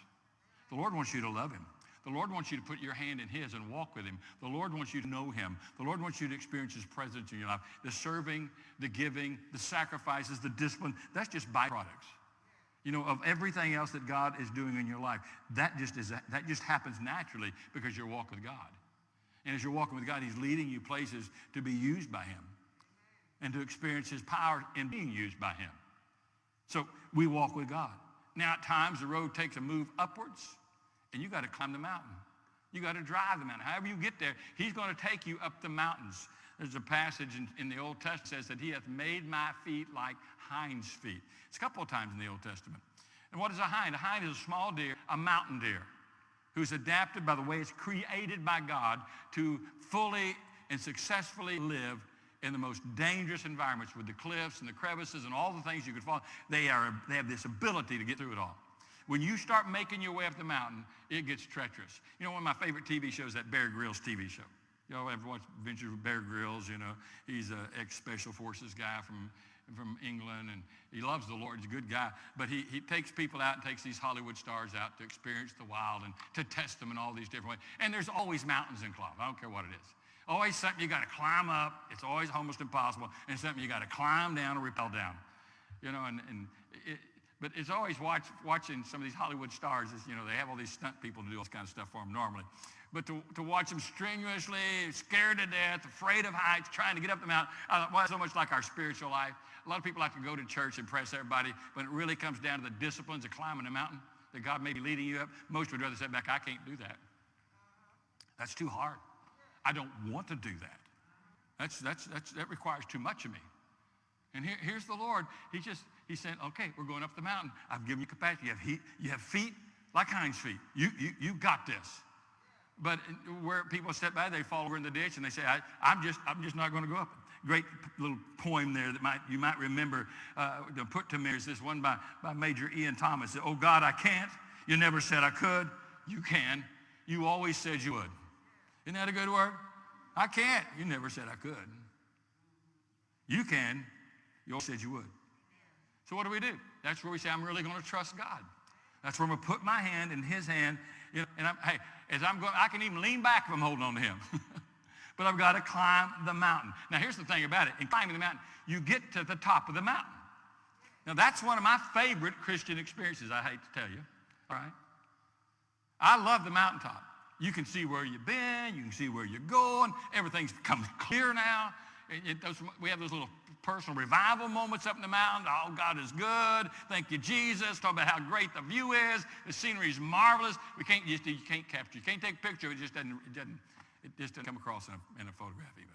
The Lord wants you to love him. The Lord wants you to put your hand in his and walk with him. The Lord wants you to know him. The Lord wants you to experience his presence in your life. The serving, the giving, the sacrifices, the discipline, that's just byproducts. You know, of everything else that God is doing in your life, that just, is, that just happens naturally because you're walking with God. And as you're walking with God, he's leading you places to be used by him and to experience his power in being used by him. So we walk with God. Now, at times, the road takes a move upwards, and you got to climb the mountain. You got to drive the mountain. However you get there, he's going to take you up the mountains. There's a passage in, in the Old Testament says that he hath made my feet like hinds feet. It's a couple of times in the Old Testament. And what is a hind? A hind is a small deer, a mountain deer, who's adapted by the way it's created by God to fully and successfully live in the most dangerous environments with the cliffs and the crevices and all the things you could fall. They, are, they have this ability to get through it all. When you start making your way up the mountain, it gets treacherous. You know, one of my favorite TV shows, that Bear Grylls TV show. Y'all ever watch Adventures with Bear Grylls? You know, he's an ex-special forces guy from, from England, and he loves the Lord. He's a good guy. But he, he takes people out and takes these Hollywood stars out to experience the wild and to test them in all these different ways. And there's always mountains involved. I don't care what it is. Always something you got to climb up. It's always almost impossible. And something you got to climb down or rappel down. You know, and, and it, but it's always watch, watching some of these Hollywood stars. Is, you know, they have all these stunt people to do all this kind of stuff for them normally. But to, to watch them strenuously, scared to death, afraid of heights, trying to get up the mountain, I well, so much like our spiritual life. A lot of people like to go to church and impress everybody, but it really comes down to the disciplines of climbing a mountain that God may be leading you up. Most would rather sit back, I can't do that. That's too hard. I don't want to do that. That's, that's, that's, that requires too much of me. And here, here's the Lord. He just, he said, okay, we're going up the mountain. I've given you capacity. You have, heat, you have feet like hinds feet. You, you, you got this. But where people step by, they fall over in the ditch and they say, I, am just, I'm just not going to go up. Great little poem there that might, you might remember uh, to put to me is this one by, by Major Ian Thomas. Oh God, I can't. You never said I could. You can. You always said you would. Isn't that a good word? I can't. You never said I could. You can. You always said you would. So what do we do? That's where we say, I'm really going to trust God. That's where I'm going to put my hand in his hand. You know, and I'm, hey, as I'm going, I can even lean back if I'm holding on to him. but I've got to climb the mountain. Now, here's the thing about it. In climbing the mountain, you get to the top of the mountain. Now, that's one of my favorite Christian experiences, I hate to tell you. All right? I love the mountaintop. You can see where you've been. You can see where you're going. Everything's become clear now. It, it, those, we have those little personal revival moments up in the mountain. Oh, God is good. Thank you, Jesus. Talk about how great the view is. The scenery is marvelous. We can't just, you can't capture, you can't take a picture. It just doesn't, it doesn't, it just doesn't come across in a, in a photograph even.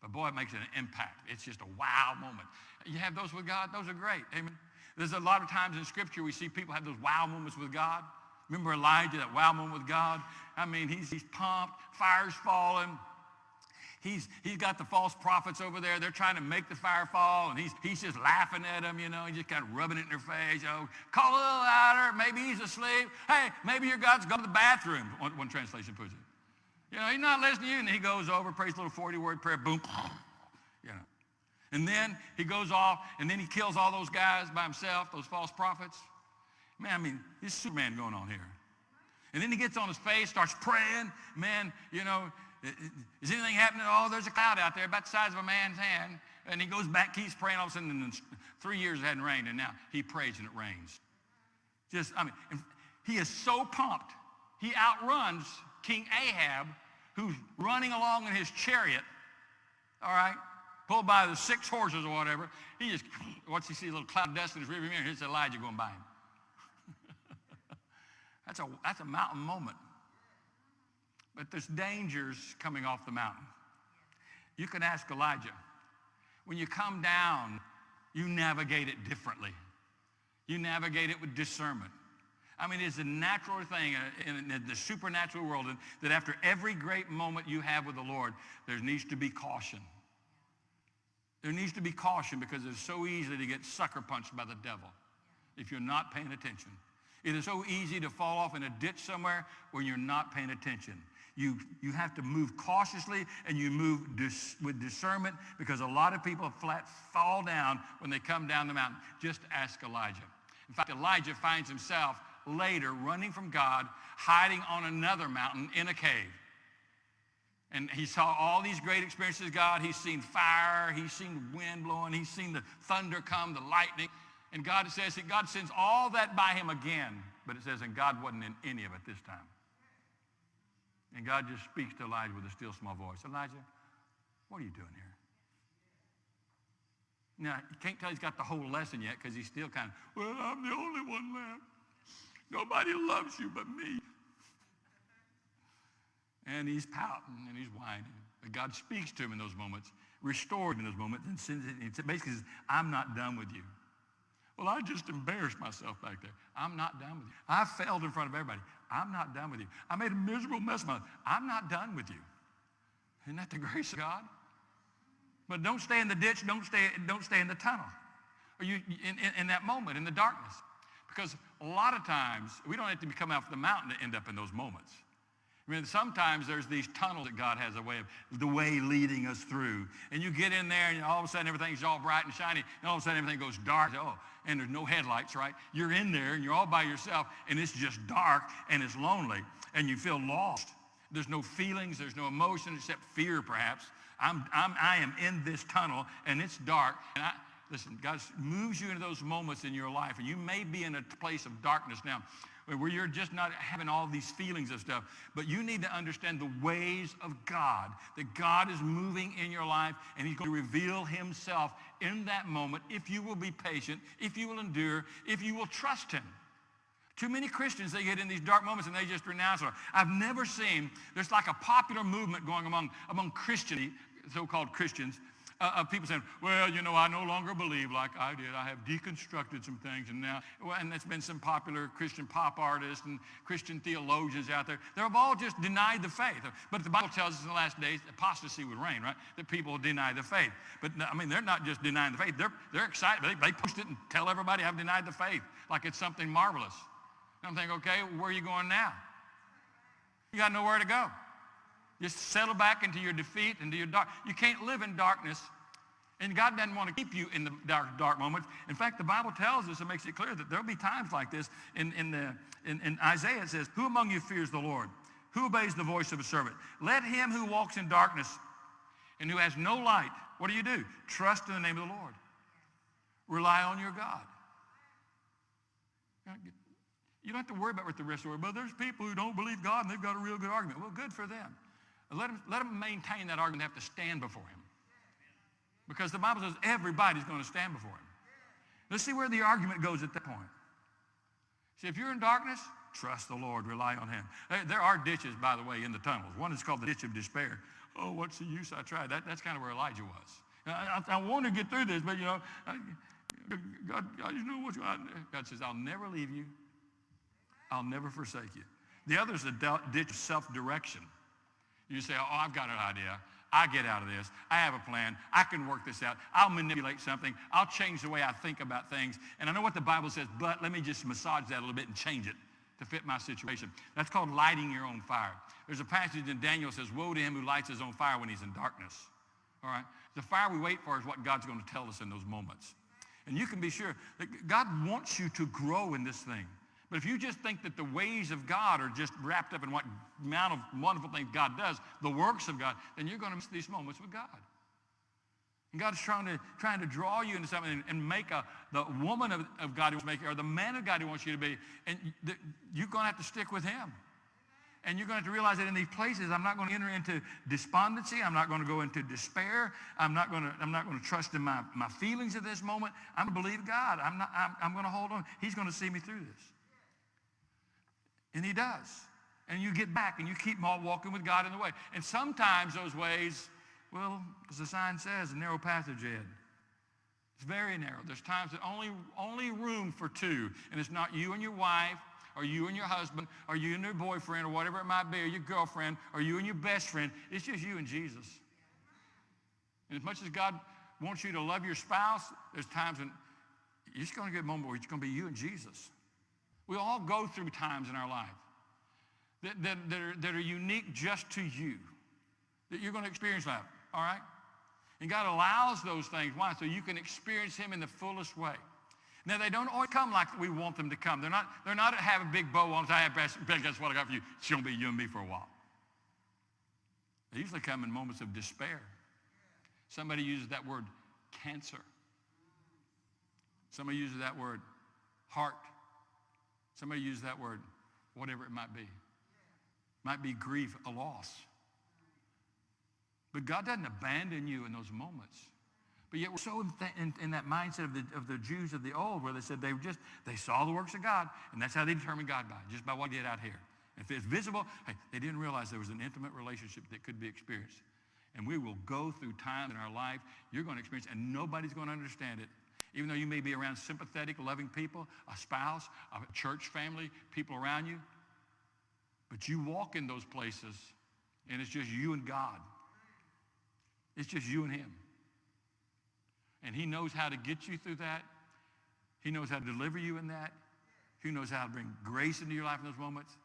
But boy, it makes an impact. It's just a wow moment. You have those with God. Those are great. Amen. There's a lot of times in Scripture we see people have those wow moments with God. Remember Elijah, that wow moment with God? I mean, he's, he's pumped, fire's falling. He's, he's got the false prophets over there. They're trying to make the fire fall, and he's, he's just laughing at them, you know. He's just kind of rubbing it in their face. Oh, call a little louder. Maybe he's asleep. Hey, maybe your God's gone to the bathroom, one, one translation puts it. You know, he's not listening to you, and he goes over, prays a little 40-word prayer, boom, you know. And then he goes off, and then he kills all those guys by himself, those false prophets. Man, I mean, this Superman going on here. And then he gets on his face, starts praying. Man, you know, is anything happening? Oh, there's a cloud out there about the size of a man's hand. And he goes back, keeps praying. All of a sudden, in three years it hadn't rained, and now he prays and it rains. Just, I mean, he is so pumped. He outruns King Ahab, who's running along in his chariot, all right, pulled by the six horses or whatever. He just, once he sees a little cloud of dust in his rearview mirror, here's Elijah going by him. That's a, that's a mountain moment. But there's dangers coming off the mountain. You can ask Elijah. When you come down, you navigate it differently. You navigate it with discernment. I mean, it's a natural thing in, in the supernatural world that after every great moment you have with the Lord, there needs to be caution. There needs to be caution because it's so easy to get sucker punched by the devil if you're not paying attention. It is so easy to fall off in a ditch somewhere when you're not paying attention. You, you have to move cautiously and you move dis, with discernment because a lot of people flat fall down when they come down the mountain. Just ask Elijah. In fact, Elijah finds himself later running from God, hiding on another mountain in a cave. And he saw all these great experiences God. He's seen fire. He's seen wind blowing. He's seen the thunder come, the lightning. And God says that God sends all that by him again. But it says, and God wasn't in any of it this time. And God just speaks to Elijah with a still small voice. Elijah, what are you doing here? Now, you can't tell he's got the whole lesson yet because he's still kind of, well, I'm the only one left. Nobody loves you but me. And he's pouting and he's whining. But God speaks to him in those moments, restores him in those moments, and sends it, basically says, I'm not done with you. Well, I just embarrassed myself back there. I'm not done with you. I failed in front of everybody. I'm not done with you. I made a miserable mess of myself. I'm not done with you. Isn't that the grace of God? But don't stay in the ditch. Don't stay, don't stay in the tunnel. Or you, in, in, in that moment, in the darkness. Because a lot of times, we don't have to come off the mountain to end up in those moments. I mean, sometimes there's these tunnels that God has a way of, the way leading us through. And you get in there and all of a sudden everything's all bright and shiny and all of a sudden everything goes dark. Oh, and there's no headlights, right? You're in there and you're all by yourself and it's just dark and it's lonely and you feel lost. There's no feelings, there's no emotion except fear perhaps. I'm, I'm, I am in this tunnel and it's dark. And I, listen, God moves you into those moments in your life and you may be in a place of darkness now where you're just not having all these feelings of stuff. But you need to understand the ways of God, that God is moving in your life and he's going to reveal himself in that moment if you will be patient, if you will endure, if you will trust him. Too many Christians, they get in these dark moments and they just renounce it. I've never seen, there's like a popular movement going among, among Christian, so-called Christians, uh, of people saying, well, you know, I no longer believe like I did. I have deconstructed some things. And now, well, and there's been some popular Christian pop artists and Christian theologians out there. They've all just denied the faith. But the Bible tells us in the last days, apostasy would reign, right? That people deny the faith. But, I mean, they're not just denying the faith. They're, they're excited. They, they post it and tell everybody I've denied the faith like it's something marvelous. And I'm thinking, okay, where are you going now? You got nowhere to go. Just settle back into your defeat, into your dark. You can't live in darkness. And God doesn't want to keep you in the dark, dark moments. In fact, the Bible tells us, it makes it clear that there'll be times like this. In, in, the, in, in Isaiah, it says, who among you fears the Lord? Who obeys the voice of a servant? Let him who walks in darkness and who has no light, what do you do? Trust in the name of the Lord. Rely on your God. You don't have to worry about what the rest of the world, but there's people who don't believe God and they've got a real good argument. Well, good for them. Let them, let them maintain that argument. They have to stand before him. Because the Bible says everybody's going to stand before him. Let's see where the argument goes at that point. See, if you're in darkness, trust the Lord, rely on him. There are ditches, by the way, in the tunnels. One is called the ditch of despair. Oh, what's the use? I tried. That, that's kind of where Elijah was. I, I, I want to get through this, but, you know, I, God, God, you know what? God says, I'll never leave you. I'll never forsake you. The other is the ditch of self-direction. You say, oh, I've got an idea. I get out of this. I have a plan. I can work this out. I'll manipulate something. I'll change the way I think about things. And I know what the Bible says, but let me just massage that a little bit and change it to fit my situation. That's called lighting your own fire. There's a passage in Daniel that says, woe to him who lights his own fire when he's in darkness. All right? The fire we wait for is what God's going to tell us in those moments. And you can be sure that God wants you to grow in this thing. But if you just think that the ways of God are just wrapped up in what amount of wonderful things God does, the works of God, then you're going to miss these moments with God. And God's trying to, trying to draw you into something and, and make a, the woman of, of God who wants to make you, or the man of God who wants you to be. And the, you're going to have to stick with Him. And you're going to have to realize that in these places, I'm not going to enter into despondency. I'm not going to go into despair. I'm not going to, I'm not going to trust in my, my feelings at this moment. I'm going to believe God. I'm, not, I'm, I'm going to hold on. He's going to see me through this. And he does. And you get back and you keep walking with God in the way. And sometimes those ways, well, as the sign says, a narrow passage ahead. It's very narrow. There's times that only, only room for two. And it's not you and your wife, or you and your husband, or you and your boyfriend, or whatever it might be, or your girlfriend, or you and your best friend. It's just you and Jesus. And as much as God wants you to love your spouse, there's times when you're just going to get a moment where it's going to be you and Jesus. We all go through times in our life that, that, that, are, that are unique just to you, that you're going to experience that, all right? And God allows those things. Why? So you can experience him in the fullest way. Now, they don't always come like we want them to come. They're not, they're not have a big bow on. I have best, guess what I got for you. It's going to be you and me for a while. They usually come in moments of despair. Somebody uses that word cancer. Somebody uses that word heart. Somebody uses that word whatever it might be. Might be grief, a loss. But God doesn't abandon you in those moments. But yet we're so in, in, in, that mindset of the, of the Jews of the old where they said they just, they saw the works of God, and that's how they determined God by, just by what he did out here. If it's visible, hey, they didn't realize there was an intimate relationship that could be experienced. And we will go through times in our life you're going to experience, and nobody's going to understand it. Even though you may be around sympathetic, loving people, a spouse, a church family, people around you. But you walk in those places, and it's just you and God. It's just you and him. And he knows how to get you through that. He knows how to deliver you in that. He knows how to bring grace into your life in those moments.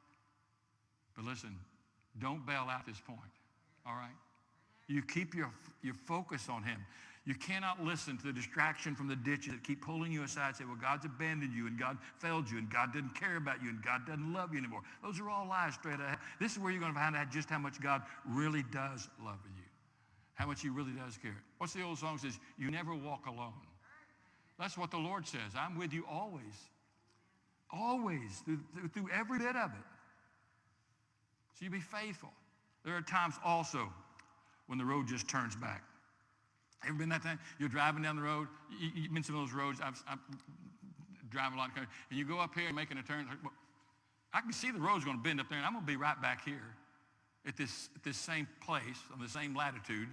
But listen, don't bail out this point, all right? You keep your, your focus on him. You cannot listen to the distraction from the ditches that keep pulling you aside and say, well, God's abandoned you and God failed you and God didn't care about you and God doesn't love you anymore. Those are all lies straight ahead. This is where you're going to find out just how much God really does love you how much he really does care. What's the old song says? You never walk alone. That's what the Lord says. I'm with you always. Always, through, through every bit of it. So you be faithful. There are times also when the road just turns back. Ever been that time? You're driving down the road. You, you've been some of those roads. I've, I've driving a lot, of country. and you go up here making a turn. I can see the road's going to bend up there, and I'm going to be right back here at this, at this same place on the same latitude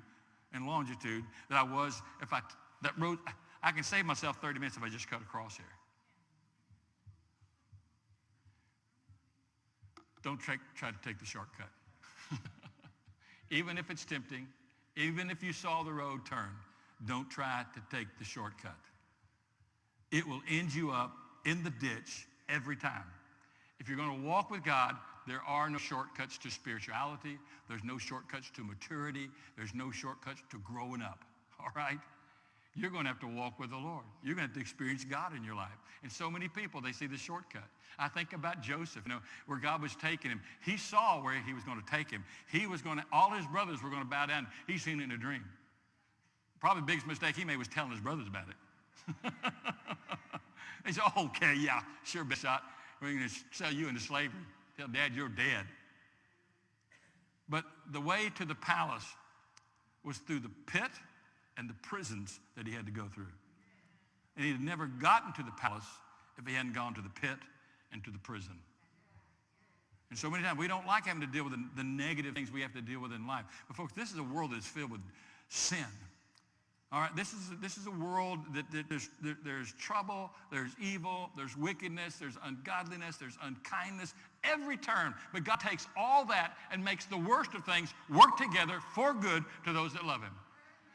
and longitude that I was if I, that road, I can save myself 30 minutes if I just cut across here. Don't try, try to take the shortcut. even if it's tempting, even if you saw the road turn, don't try to take the shortcut. It will end you up in the ditch every time. If you're going to walk with God, there are no shortcuts to spirituality. There's no shortcuts to maturity. There's no shortcuts to growing up. All right? You're going to have to walk with the Lord. You're going to have to experience God in your life. And so many people, they see the shortcut. I think about Joseph, you know, where God was taking him. He saw where he was going to take him. He was going to, all his brothers were going to bow down. He seen it in a dream. Probably the biggest mistake he made was telling his brothers about it. they said, okay, yeah, sure, Bishop. We're going to sell you into slavery. Tell dad you're dead. But the way to the palace was through the pit and the prisons that he had to go through. And he had never gotten to the palace if he hadn't gone to the pit and to the prison. And so many times we don't like having to deal with the, the negative things we have to deal with in life. But folks, this is a world that is filled with sin. All right, this is, this is a world that, that there's, there, there's trouble, there's evil, there's wickedness, there's ungodliness, there's unkindness, every turn. But God takes all that and makes the worst of things work together for good to those that love him.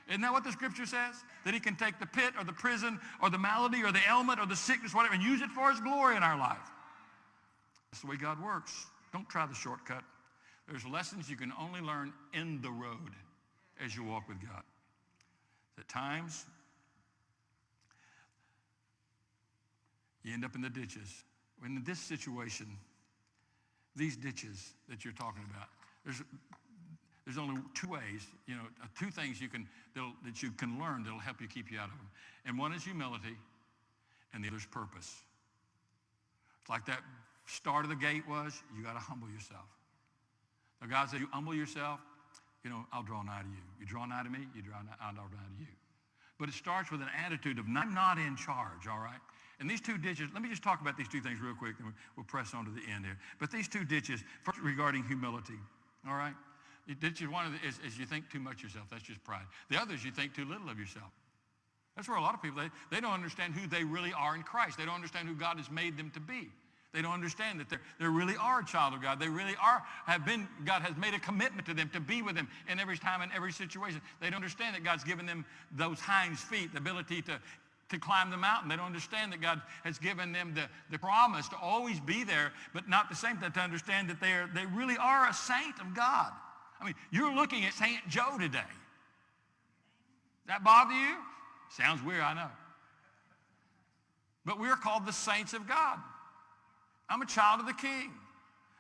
Isn't that what the scripture says? That he can take the pit or the prison or the malady or the ailment or the sickness, whatever, and use it for his glory in our life. That's the way God works. Don't try the shortcut. There's lessons you can only learn in the road as you walk with God. At times, you end up in the ditches. In this situation, these ditches that you're talking about, there's, there's only two ways, you know, uh, two things you can, that you can learn that'll help you keep you out of them. And one is humility, and the other is purpose. It's like that start of the gate was, you got to humble yourself. The God said, you humble yourself, you know, I'll draw nigh to you. You draw nigh to me, you draw nigh, I'll draw nigh to you. But it starts with an attitude of, I'm not in charge, all right? And these two ditches, let me just talk about these two things real quick, and we'll press on to the end here. But these two ditches, first regarding humility, all right? Is one of the, is, is you think too much of yourself. That's just pride. The other is you think too little of yourself. That's where a lot of people, they, they don't understand who they really are in Christ. They don't understand who God has made them to be. They don't understand that they really are a child of God. They really are, have been, God has made a commitment to them to be with them in every time and every situation. They don't understand that God's given them those hinds feet, the ability to, to climb the mountain. They don't understand that God has given them the, the promise to always be there, but not the same time to understand that they, are, they really are a saint of God. I mean, you're looking at St. Joe today. Does That bother you? Sounds weird, I know. But we're called the saints of God. I'm a child of the king.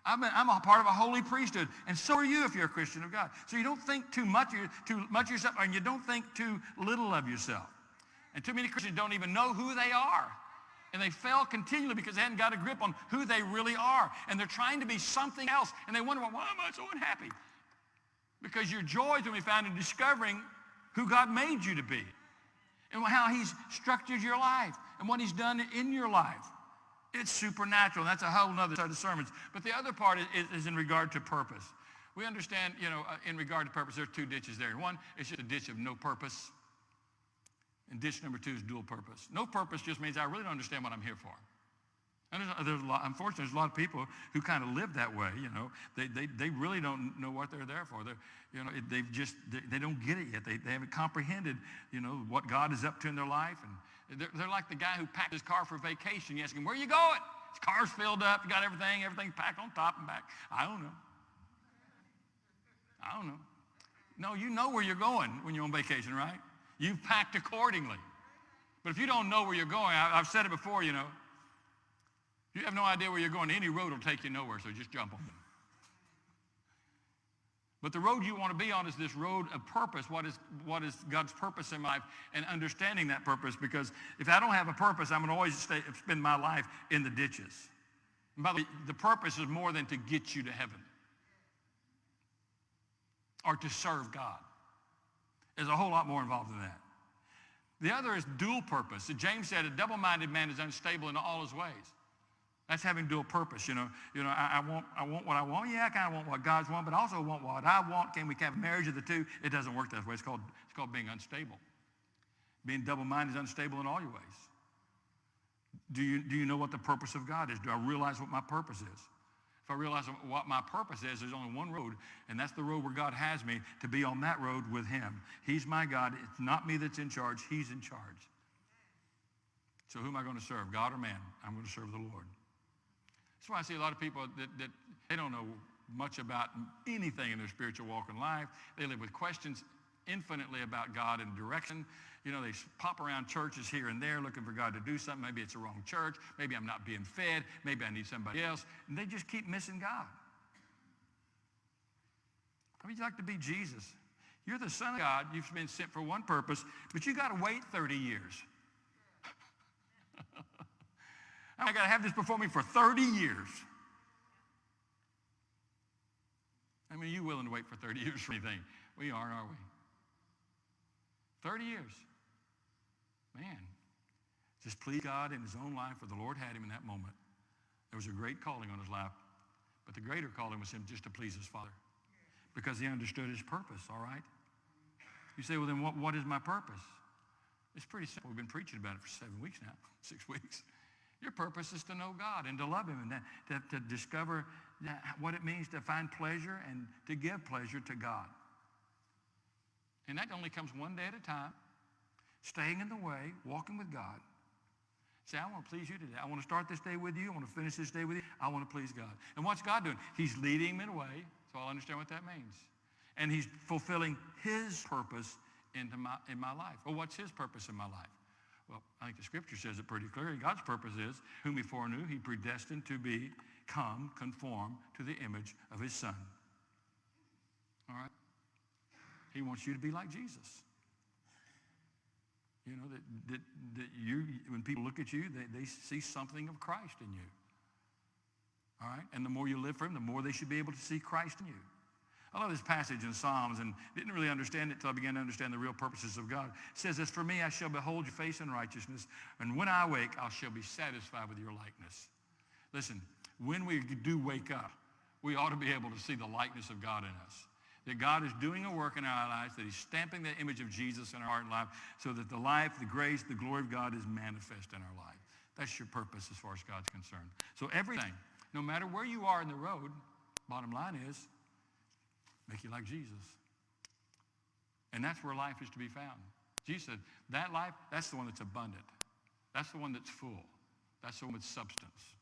I'm a, I'm a part of a holy priesthood. And so are you if you're a Christian of God. So you don't think too much, too much of yourself, and you don't think too little of yourself. And too many Christians don't even know who they are. And they fail continually because they haven't got a grip on who they really are. And they're trying to be something else. And they wonder, well, why am I so unhappy? Because your joy is going to be found in discovering who God made you to be and how he's structured your life and what he's done in your life. It's supernatural. That's a whole other set of sermons. But the other part is, is in regard to purpose. We understand, you know, uh, in regard to purpose, there's two ditches there. One is just a ditch of no purpose. And ditch number two is dual purpose. No purpose just means I really don't understand what I'm here for. And there's, there's a lot, unfortunately, there's a lot of people who kind of live that way, you know. They, they, they really don't know what they're there for. They're, you know, they've just, they, they don't get it yet. They, they haven't comprehended, you know, what God is up to in their life. And they're, they're like the guy who packed his car for vacation. You ask him, where you going? His car's filled up. You got everything, everything's packed on top and back. I don't know. I don't know. No, you know where you're going when you're on vacation, right? You've packed accordingly. But if you don't know where you're going, I, I've said it before, you know, you have no idea where you're going. Any road will take you nowhere, so just jump on it. But the road you want to be on is this road of purpose. What is, what is God's purpose in life and understanding that purpose? Because if I don't have a purpose, I'm going to always stay, spend my life in the ditches. And by the way, the purpose is more than to get you to heaven or to serve God. There's a whole lot more involved in that. The other is dual purpose. James said a double-minded man is unstable in all his ways. That's having dual purpose, you know. You know, I, I, want, I want what I want. Yeah, I kind of want what God's want, but I also want what I want. Can we have marriage of the two? It doesn't work that way. It's called, it's called being unstable. Being double-minded is unstable in all your ways. Do you, do you know what the purpose of God is? Do I realize what my purpose is? If I realize what my purpose is, there's only one road, and that's the road where God has me to be on that road with him. He's my God. It's not me that's in charge. He's in charge. So who am I going to serve, God or man? I'm going to serve the Lord. That's why I see a lot of people that, that they don't know much about anything in their spiritual walk in life. They live with questions infinitely about God and direction. You know, they pop around churches here and there looking for God to do something. Maybe it's the wrong church. Maybe I'm not being fed. Maybe I need somebody else. And they just keep missing God. How would you like to be Jesus? You're the Son of God. You've been sent for one purpose, but you got to wait 30 years. I got to have this before me for 30 years. I mean, are you willing to wait for 30 years for anything? We aren't, are we? 30 years. Man, just please God in his own life where the Lord had him in that moment. There was a great calling on his life, but the greater calling was him just to please his Father because he understood his purpose, all right? You say, well, then what, what is my purpose? It's pretty simple. We've been preaching about it for seven weeks now, six weeks. Your purpose is to know God and to love him and to, to discover what it means to find pleasure and to give pleasure to God. And that only comes one day at a time, staying in the way, walking with God. Say, I want to please you today. I want to start this day with you. I want to finish this day with you. I want to please God. And what's God doing? He's leading me in a way, so I'll understand what that means. And he's fulfilling his purpose into my, in my life. Well, what's his purpose in my life? Well, I think the scripture says it pretty clearly. God's purpose is, whom he foreknew, he predestined to become conformed to the image of his son. All right? He wants you to be like Jesus. You know, that, that, that you, when people look at you, they, they see something of Christ in you. All right? And the more you live for him, the more they should be able to see Christ in you. I love this passage in Psalms and didn't really understand it until I began to understand the real purposes of God. It says, as for me, I shall behold your face in righteousness, and when I wake, I shall be satisfied with your likeness. Listen, when we do wake up, we ought to be able to see the likeness of God in us. That God is doing a work in our lives, that he's stamping the image of Jesus in our heart and life so that the life, the grace, the glory of God is manifest in our life. That's your purpose as far as God's concerned. So everything, no matter where you are in the road, bottom line is, make you like Jesus. And that's where life is to be found. Jesus said, that life, that's the one that's abundant. That's the one that's full. That's the one with substance.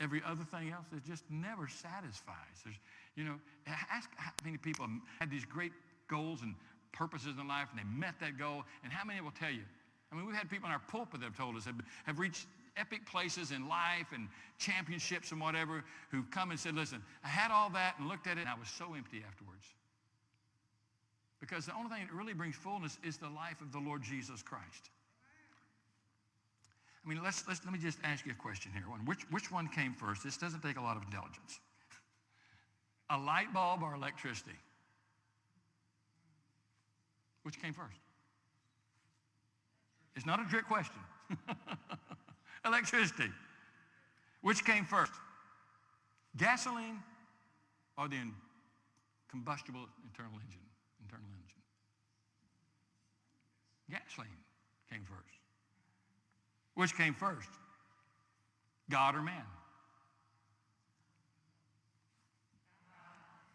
Every other thing else, it just never satisfies. There's, you know, ask how many people had these great goals and purposes in life and they met that goal, and how many will tell you? I mean, we've had people in our pulpit that have told us have, have reached epic places in life and championships and whatever who've come and said, listen, I had all that and looked at it and I was so empty afterwards. Because the only thing that really brings fullness is the life of the Lord Jesus Christ. I mean, let's, let's, let me just ask you a question here. Which, which one came first? This doesn't take a lot of intelligence. A light bulb or electricity? Which came first? It's not a trick question. electricity. Which came first? Gasoline or the combustible internal engine? Internal engine. Gasoline came first. Which came first? God or man?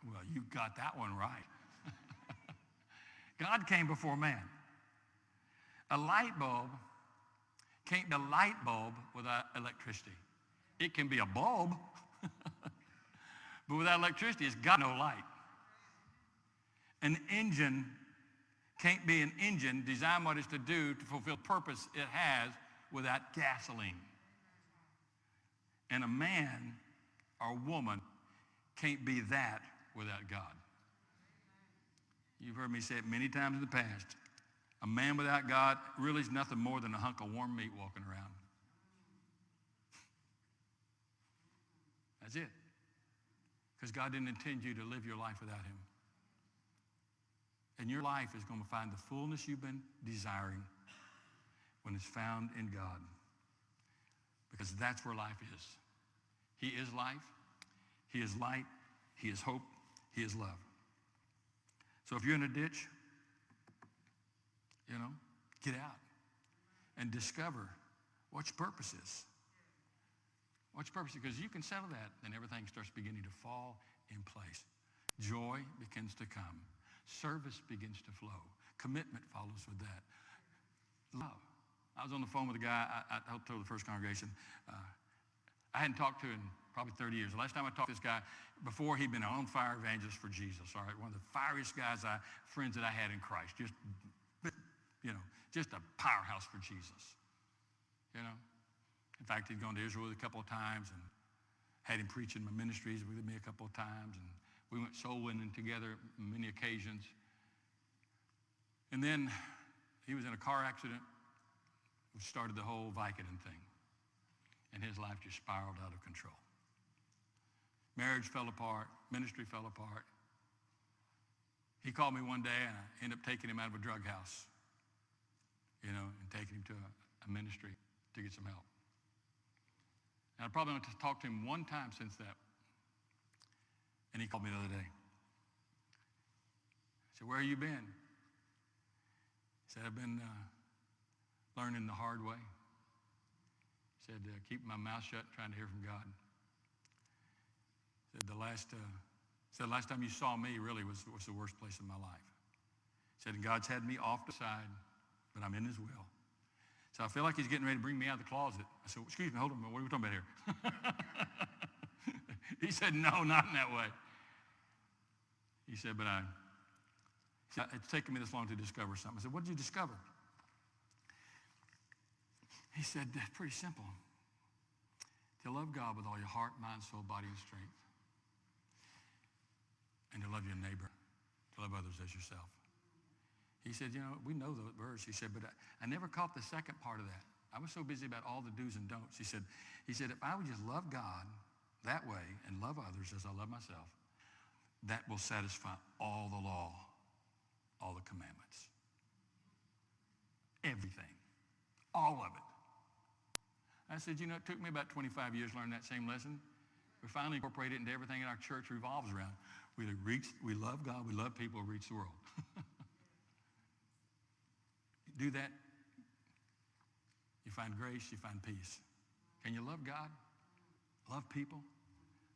Well, you got that one right. God came before man. A light bulb can't be a light bulb without electricity. It can be a bulb, but without electricity, it's got no light. An engine can't be an engine designed what it's to do to fulfill the purpose it has without gasoline. And a man or woman can't be that without God. You've heard me say it many times in the past. A man without God really is nothing more than a hunk of warm meat walking around. That's it. Because God didn't intend you to live your life without him. And your life is going to find the fullness you've been desiring when it's found in God. Because that's where life is. He is life. He is light. He is hope. He is love. So if you're in a ditch, you know, get out and discover what your purpose is. What's your purpose? Because you can settle that, then everything starts beginning to fall in place. Joy begins to come. Service begins to flow. Commitment follows with that. Love. I was on the phone with a guy, I, I told the first congregation, uh, I hadn't talked to him probably 30 years. The last time I talked to this guy, before he'd been an on-fire evangelist for Jesus, all right? One of the fieriest guys, I, friends that I had in Christ. Just, you know, just a powerhouse for Jesus, you know? In fact, he'd gone to Israel a couple of times and had him preach in my ministries with me a couple of times. And we went soul winning together many occasions. And then he was in a car accident which started the whole Vicodin thing. And his life just spiraled out of control. Marriage fell apart. Ministry fell apart. He called me one day and I ended up taking him out of a drug house, you know, and taking him to a, a ministry to get some help. And I probably went to talk to him one time since that. And he called me the other day. I said, where have you been? He said, I've been uh, learning the hard way. He said, uh, keeping my mouth shut, trying to hear from God. He said, the last, uh, said, the last time you saw me really was, was the worst place in my life. He said, God's had me off the side, but I'm in his will. So I feel like he's getting ready to bring me out of the closet. I said, excuse me, hold on, what are we talking about here? he said, no, not in that way. He said, but I, said, it's taken me this long to discover something. I said, what did you discover? He said, that's pretty simple. To love God with all your heart, mind, soul, body, and strength. And to love your neighbor. To love others as yourself. He said, you know, we know the verse. He said, but I, I never caught the second part of that. I was so busy about all the do's and don'ts. He said, he said, if I would just love God that way and love others as I love myself, that will satisfy all the law, all the commandments. Everything. All of it. I said, you know, it took me about 25 years to learn that same lesson. We finally incorporated it into everything in our church revolves around. We reach, we love God, we love people, we reach the world. Do that, you find grace, you find peace. Can you love God? Love people?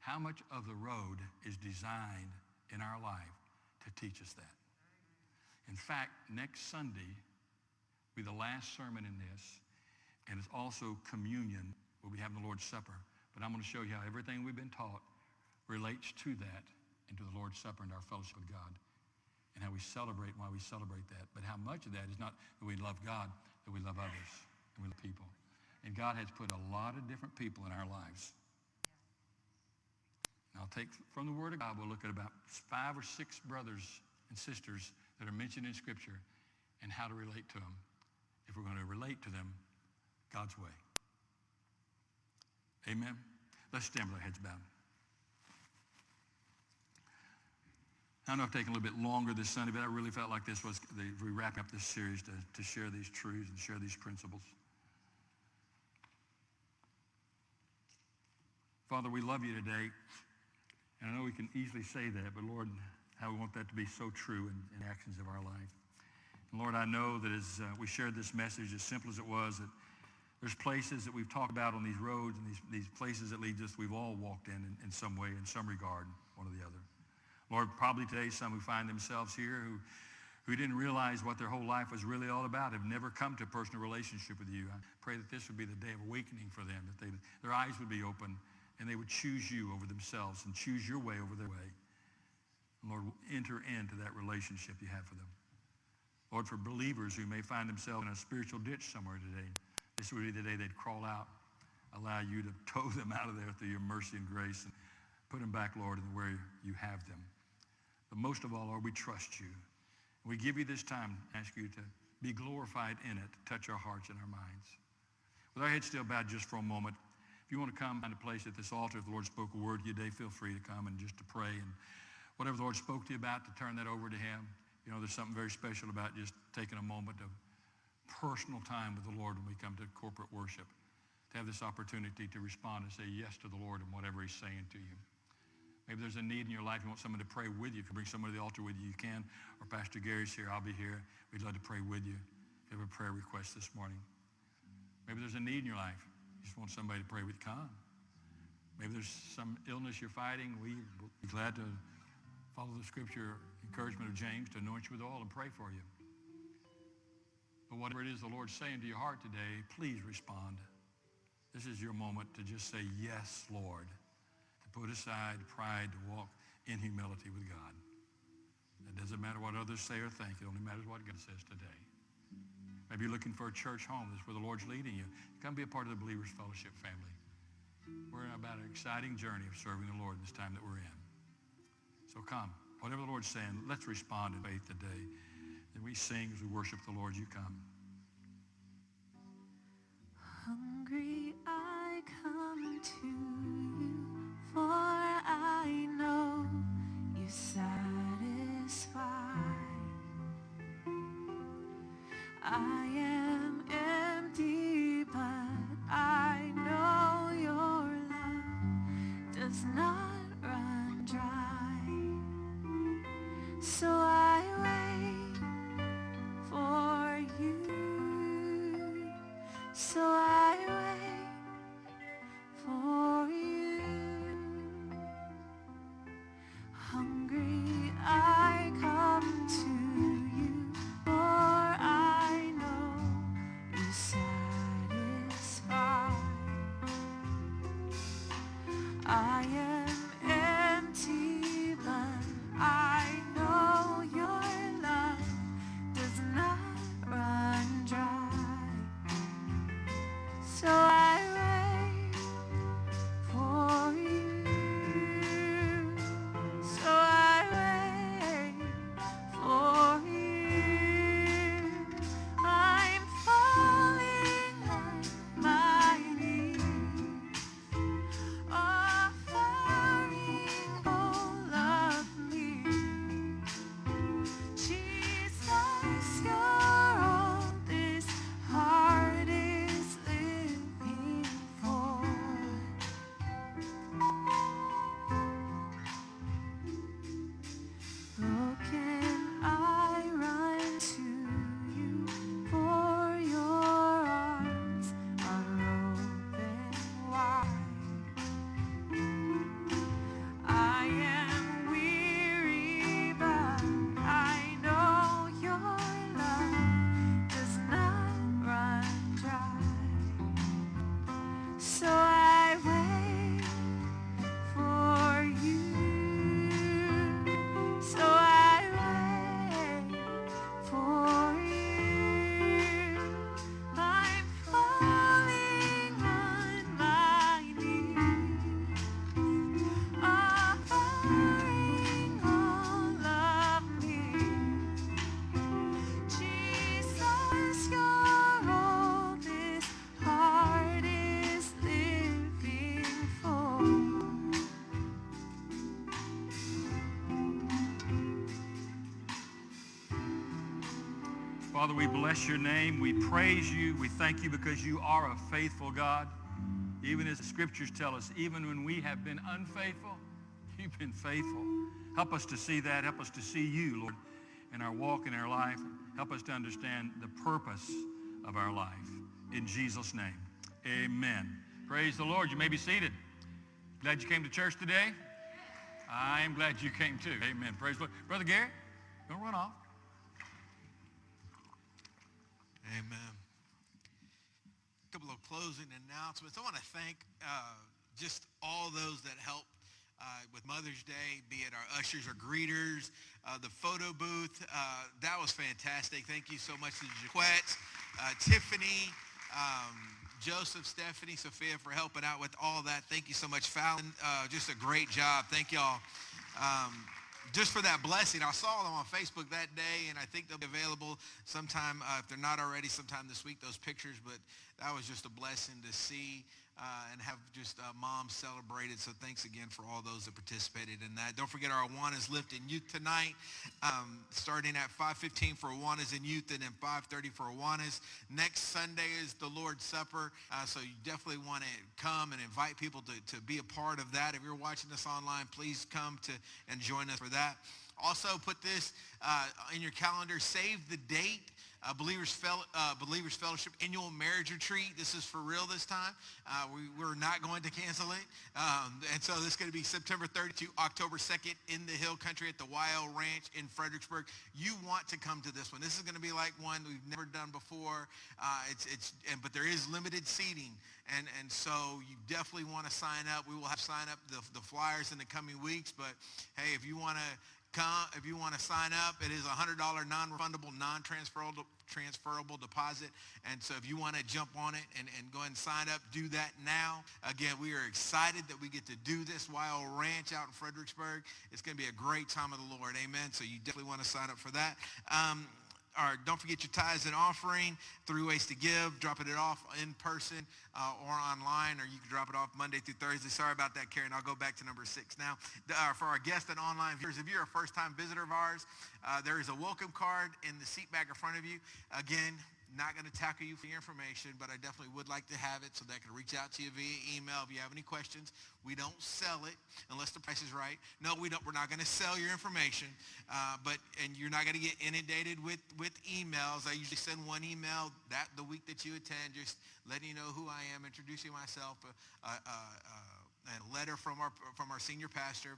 How much of the road is designed in our life to teach us that? In fact, next Sunday will be the last sermon in this, and it's also communion. We'll be having the Lord's Supper. But I'm going to show you how everything we've been taught relates to that and to the Lord's Supper and our fellowship with God and how we celebrate and why we celebrate that. But how much of that is not that we love God, that we love others and we love people. And God has put a lot of different people in our lives. And I'll take from the Word of God, we'll look at about five or six brothers and sisters that are mentioned in Scripture and how to relate to them if we're going to relate to them God's way. Amen. Let's stand with our heads bowed. I know I've taken a little bit longer this Sunday, but I really felt like this was the, we wrapping up this series to, to share these truths and share these principles. Father, we love you today. And I know we can easily say that, but Lord, how we want that to be so true in, in actions of our life. And Lord, I know that as uh, we shared this message, as simple as it was, that there's places that we've talked about on these roads and these, these places that lead us, we've all walked in, in in some way, in some regard, one or the other. Lord, probably today some who find themselves here who, who didn't realize what their whole life was really all about, have never come to a personal relationship with you. I pray that this would be the day of awakening for them, that they, their eyes would be open and they would choose you over themselves and choose your way over their way. Lord, enter into that relationship you have for them. Lord, for believers who may find themselves in a spiritual ditch somewhere today, this would be the day they'd crawl out, allow you to tow them out of there through your mercy and grace and put them back, Lord, in where you have them. But most of all, Lord, we trust you. We give you this time, ask you to be glorified in it, touch our hearts and our minds. With our heads still bowed just for a moment, if you want to come find a place at this altar, if the Lord spoke a word to you today, feel free to come and just to pray. And whatever the Lord spoke to you about, to turn that over to him. You know, there's something very special about just taking a moment of personal time with the Lord when we come to corporate worship. To have this opportunity to respond and say yes to the Lord and whatever he's saying to you. Maybe there's a need in your life. You want someone to pray with you. If you bring someone to the altar with you. You can. Or Pastor Gary's here. I'll be here. We'd love to pray with you. If you have a prayer request this morning. Maybe there's a need in your life. You just want somebody to pray with. Come. Maybe there's some illness you're fighting. We'd be glad to follow the scripture encouragement of James to anoint you with oil and pray for you. But whatever it is the Lord's saying to your heart today, please respond. This is your moment to just say, yes, Lord put aside pride to walk in humility with God. It doesn't matter what others say or think. It only matters what God says today. Maybe you're looking for a church home. That's where the Lord's leading you. Come be a part of the Believers Fellowship family. We're about an exciting journey of serving the Lord this time that we're in. So come. Whatever the Lord's saying, let's respond in faith today. And we sing as we worship the Lord. You come. Hungry I come to for I know you satisfy. I am Father, we bless your name. We praise you. We thank you because you are a faithful God. Even as the scriptures tell us, even when we have been unfaithful, you've been faithful. Help us to see that. Help us to see you, Lord, in our walk in our life. Help us to understand the purpose of our life. In Jesus' name, amen. Praise the Lord. You may be seated. Glad you came to church today? I'm glad you came too. Amen. Praise the Lord. Brother Gary, don't run off. Amen. A couple of closing announcements. I want to thank uh, just all those that helped uh, with Mother's Day, be it our ushers or greeters, uh, the photo booth. Uh, that was fantastic. Thank you so much to Jaquette, uh, Tiffany, um, Joseph, Stephanie, Sophia for helping out with all that. Thank you so much, Fallon. Uh, just a great job. Thank y'all. Um, just for that blessing. I saw them on Facebook that day, and I think they'll be available sometime, uh, if they're not already, sometime this week, those pictures. But that was just a blessing to see uh, and have just uh, moms celebrated. So thanks again for all those that participated in that. Don't forget our Awanas Lift in Youth tonight, um, starting at 5.15 for Awanas in Youth and then 5.30 for Awanas. Next Sunday is the Lord's Supper, uh, so you definitely want to come and invite people to, to be a part of that. If you're watching this online, please come to and join us for that. Also, put this uh, in your calendar. Save the date uh, Believers, Fel- uh, Believers Fellowship annual marriage retreat. This is for real this time. Uh, we, we're not going to cancel it. Um, and so this is going to be September 30th to October 2nd in the Hill Country at the YL Ranch in Fredericksburg. You want to come to this one. This is going to be like one we've never done before. Uh, it's, it's, and, but there is limited seating. And, and so you definitely want to sign up. We will have sign up the, the flyers in the coming weeks. But hey, if you want to come if you want to sign up it is a hundred dollar non-refundable non-transferable transferable deposit. And so if you want to jump on it and, and go and sign up do that now. Again we are excited that we get to do this wild ranch out in fredericksburg. It's going to be a great time of the lord. Amen. So you definitely want to sign up for that. Um, or don't forget your tithes and offering. Three ways to give. Dropping it off in person uh, or online, or you can drop it off Monday through Thursday. Sorry about that, Karen. I'll go back to number six now. Uh, for our guests and online viewers, if you're a first-time visitor of ours, uh, there is a welcome card in the seat back in front of you. Again, not going to tackle you for your information, but I definitely would like to have it so that I can reach out to you via email if you have any questions. We don't sell it unless the price is right. No, we don't. We're not going to sell your information, uh, but and you're not going to get inundated with with emails. I usually send one email that the week that you attend, just letting you know who I am, introducing myself. Uh, uh, uh a letter from our from our senior pastor.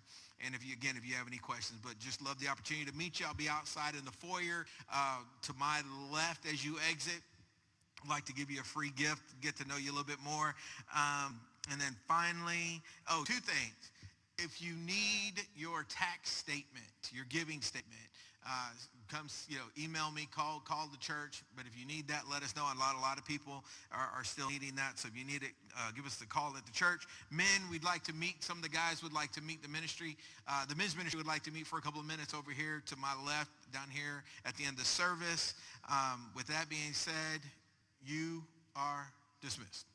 And if you again, if you have any questions, but just love the opportunity to meet you. I'll be outside in the foyer uh, to my left as you exit. I'd like to give you a free gift, get to know you a little bit more. Um, and then finally, oh, two things. If you need your tax statement, your giving statement, uh, come, you know, email me, call, call the church. But if you need that, let us know. A lot, a lot of people are, are still needing that. So if you need it, uh, give us the call at the church. Men, we'd like to meet. Some of the guys would like to meet the ministry. Uh, the men's ministry would like to meet for a couple of minutes over here to my left, down here at the end of service. Um, with that being said, you are dismissed.